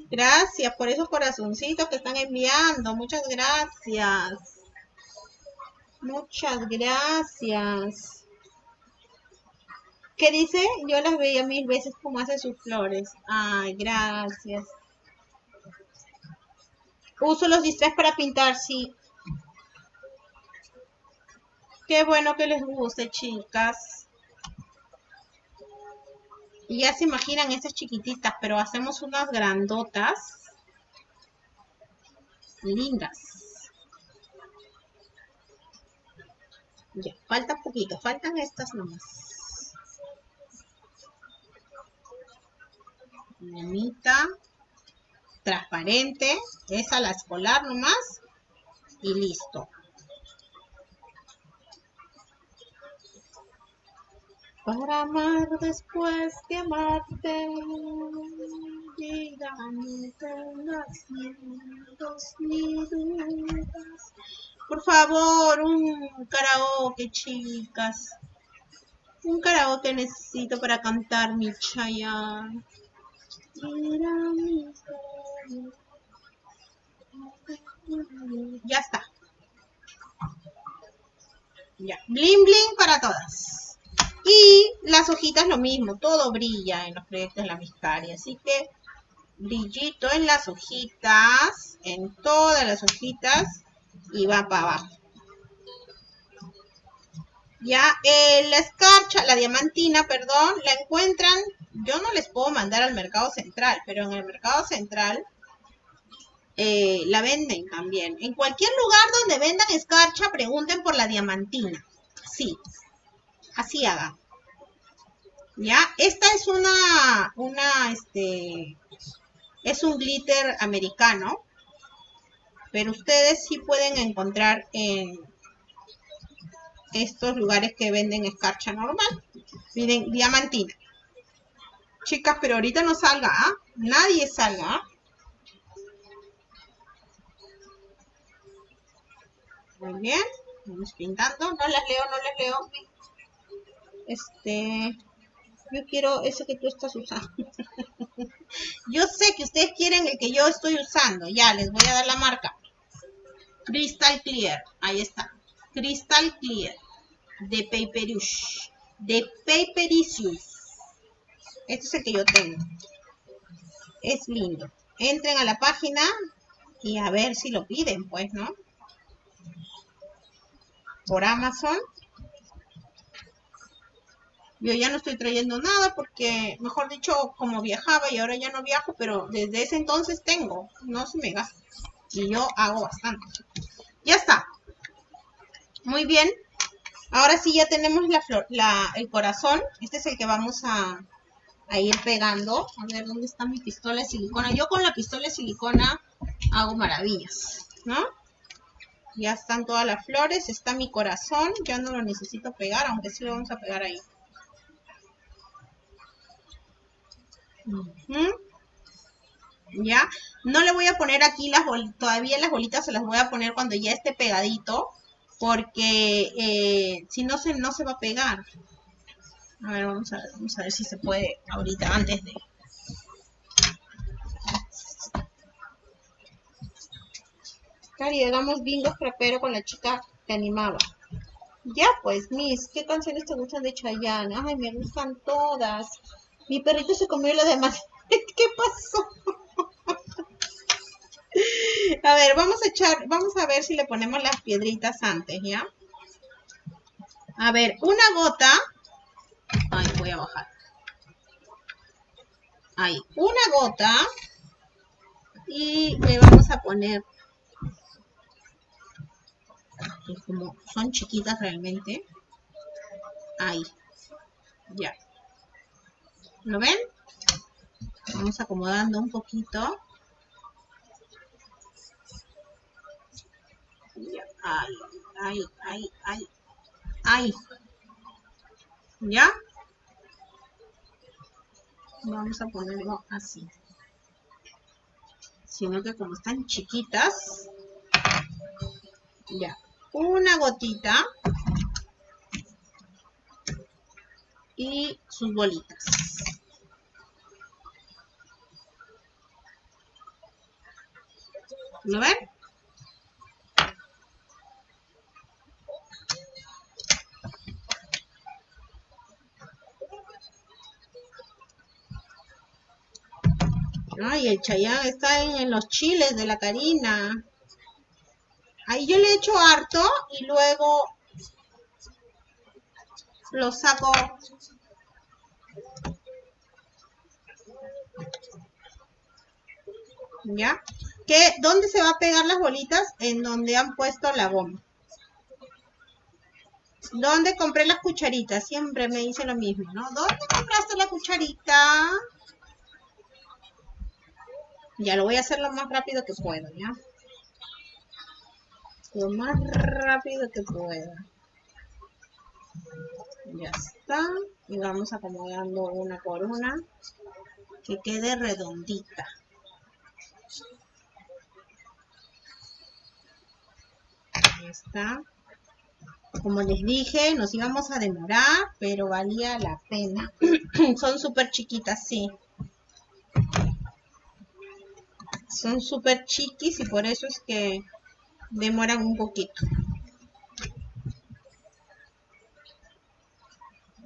Gracias por esos corazoncitos que están enviando. Muchas gracias. Muchas gracias. ¿Qué dice? Yo las veía mil veces como hace sus flores. Ay, gracias. Uso los distress para pintar, sí. Qué bueno que les guste, chicas. Y ya se imaginan estas chiquititas, pero hacemos unas grandotas. Lindas. Ya, falta poquito, faltan estas nomás. Bonita. Transparente. Esa la escolar nomás. Y listo. Para amar después de amarte. Vida, ni dudas. Por favor, un karaoke, chicas. Un karaoke necesito para cantar mi Chayanne. Ya está. Ya. Bling bling para todas. Y las hojitas lo mismo, todo brilla en los proyectos de la Miscaria. Así que brillito en las hojitas, en todas las hojitas y va para abajo. Ya, eh, la escarcha, la diamantina, perdón, la encuentran, yo no les puedo mandar al mercado central, pero en el mercado central eh, la venden también. En cualquier lugar donde vendan escarcha, pregunten por la diamantina. Sí, así haga. Ya, esta es una, una, este, es un glitter americano, pero ustedes sí pueden encontrar en estos lugares que venden escarcha normal. Miren, diamantina. Chicas, pero ahorita no salga, ¿ah? Nadie salga, ¿ah? Muy bien. Vamos pintando. No las leo, no las leo. Este, yo quiero ese que tú estás usando. yo sé que ustedes quieren el que yo estoy usando. Ya, les voy a dar la marca. Crystal Clear. Ahí está. Crystal Clear. De Paperush. De Papericious. Este es el que yo tengo. Es lindo. Entren a la página y a ver si lo piden, pues, ¿no? por Amazon. Yo ya no estoy trayendo nada porque, mejor dicho, como viajaba y ahora ya no viajo, pero desde ese entonces tengo, no se me gasta. Y yo hago bastante. Ya está. Muy bien. Ahora sí ya tenemos la flor, el corazón. Este es el que vamos a, a ir pegando. A ver, ¿dónde está mi pistola de silicona? Yo con la pistola de silicona hago maravillas, ¿no? Ya están todas las flores, está mi corazón, ya no lo necesito pegar, aunque sí lo vamos a pegar ahí. Ya, no le voy a poner aquí las bolitas, todavía las bolitas se las voy a poner cuando ya esté pegadito, porque eh, si no se, no se va a pegar. A ver, vamos a ver, vamos a ver si se puede ahorita, antes de... Cari, hagamos bingo pero con la chica que animaba. Ya pues, Miss, ¿qué canciones te gustan de Chayanne? Ay, me gustan todas. Mi perrito se comió lo demás. ¿Qué pasó? a ver, vamos a echar, vamos a ver si le ponemos las piedritas antes, ¿ya? A ver, una gota. Ay, voy a bajar. Ahí, una gota. Y le vamos a poner como son chiquitas realmente. Ahí. Ya. ¿Lo ven? Vamos acomodando un poquito. Ahí, ahí, ahí, ahí. Ahí. ¿Ya? Vamos a ponerlo así. Sino que como están chiquitas, ya una gotita y sus bolitas. ¿Lo ven? Ay, el chayán está en los chiles de la Karina. Ahí yo le echo harto y luego lo saco. ¿Ya? ¿Qué, ¿Dónde se va a pegar las bolitas? En donde han puesto la bomba. ¿Dónde compré las cucharitas? Siempre me dice lo mismo, ¿no? ¿Dónde compraste la cucharita? Ya lo voy a hacer lo más rápido que puedo, ¿ya? lo más rápido que pueda. Ya está. Y vamos acomodando una por una. Que quede redondita. Está. Como les dije, nos íbamos a demorar, pero valía la pena. Son súper chiquitas, sí. Son súper chiquis y por eso es que demoran un poquito.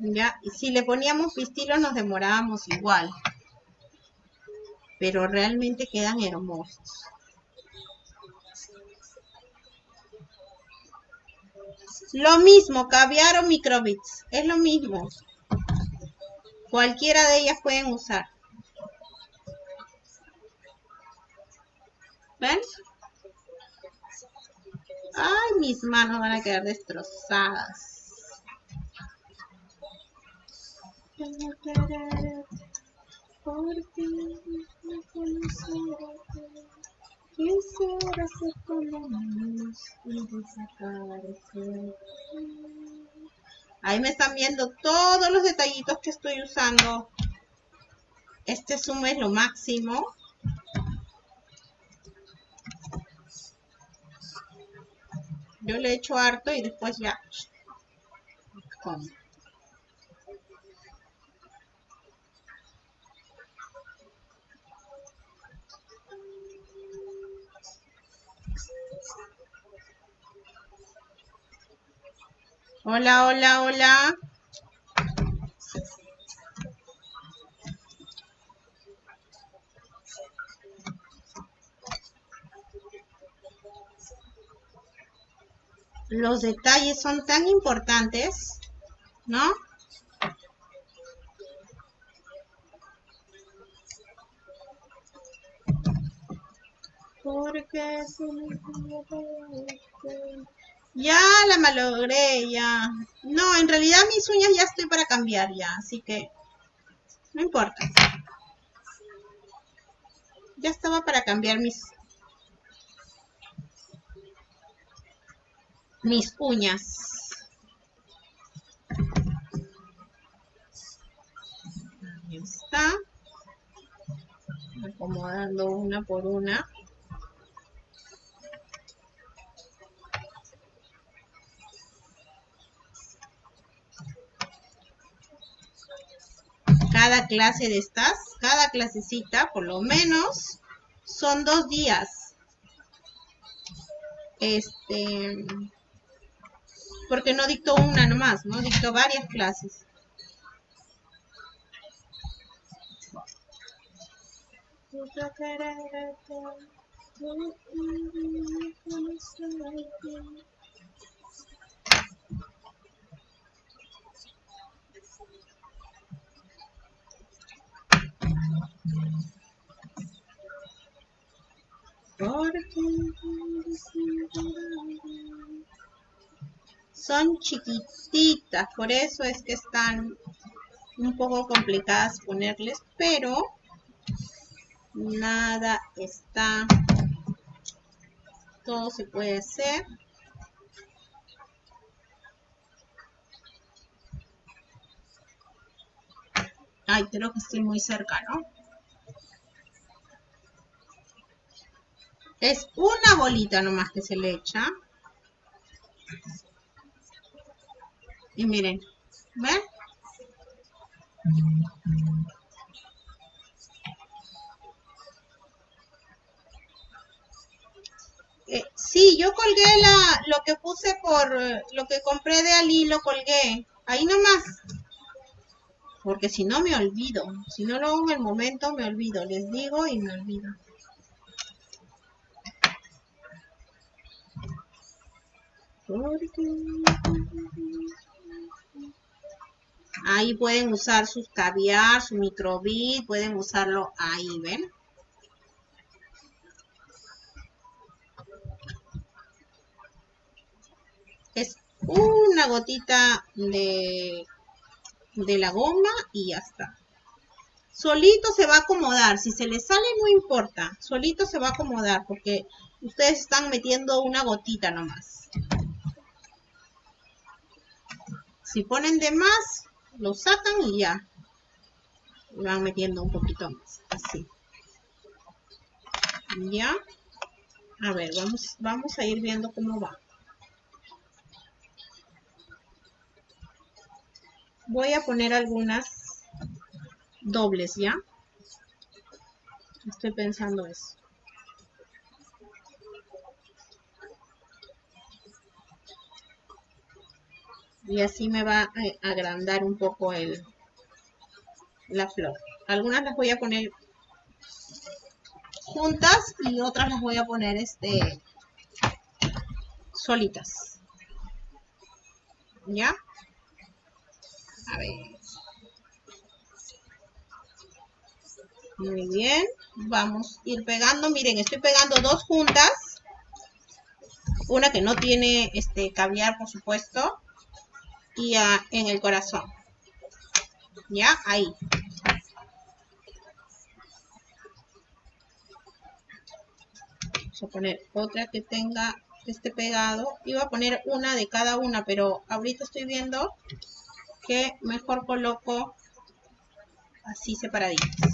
Ya, si le poníamos pistilo nos demorábamos igual. Pero realmente quedan hermosos. Lo mismo, caviar o microbits. Es lo mismo. Cualquiera de ellas pueden usar. ¿Ven? Ay, mis manos van a quedar destrozadas. Ahí me están viendo todos los detallitos que estoy usando. Este zoom es lo máximo. Yo le echo harto y después ya Hola, hola, hola. los detalles son tan importantes, ¿no? Porque ya la malogré, ya. No, en realidad mis uñas ya estoy para cambiar ya, así que no importa. Ya estaba para cambiar mis mis uñas. Ahí está. Acomodando una por una. Cada clase de estas, cada clasecita, por lo menos, son dos días. Este, porque no dicto una nomás, ¿no? Dicto varias clases. Son chiquititas, por eso es que están un poco complicadas ponerles, pero nada está, todo se puede hacer. Ay, creo que estoy muy cerca, ¿no? Es una bolita nomás que se le echa. Y miren, ¿ven? Eh, sí, yo colgué la, lo que puse por, lo que compré de Ali, lo colgué. Ahí nomás. Porque si no me olvido. Si no lo hago en el momento, me olvido. Les digo y me olvido. Ahí pueden usar sus caviar, su microbit, pueden usarlo ahí, ¿ven? Es una gotita de, de la goma y ya está. Solito se va a acomodar. Si se le sale no importa. Solito se va a acomodar porque ustedes están metiendo una gotita nomás. Si ponen de más, lo sacan y ya. van metiendo un poquito más. Así. Ya. A ver, vamos, vamos a ir viendo cómo va. Voy a poner algunas dobles, ¿ya? Estoy pensando eso. Y así me va a agrandar un poco el la flor. Algunas las voy a poner juntas y otras las voy a poner este solitas. Ya a ver. Muy bien. Vamos a ir pegando. Miren estoy pegando dos juntas. Una que no tiene este caviar por supuesto y en el corazón. ¿Ya? Ahí. Vamos a poner otra que tenga este pegado. Iba a poner una de cada una, pero ahorita estoy viendo que mejor coloco así separaditas.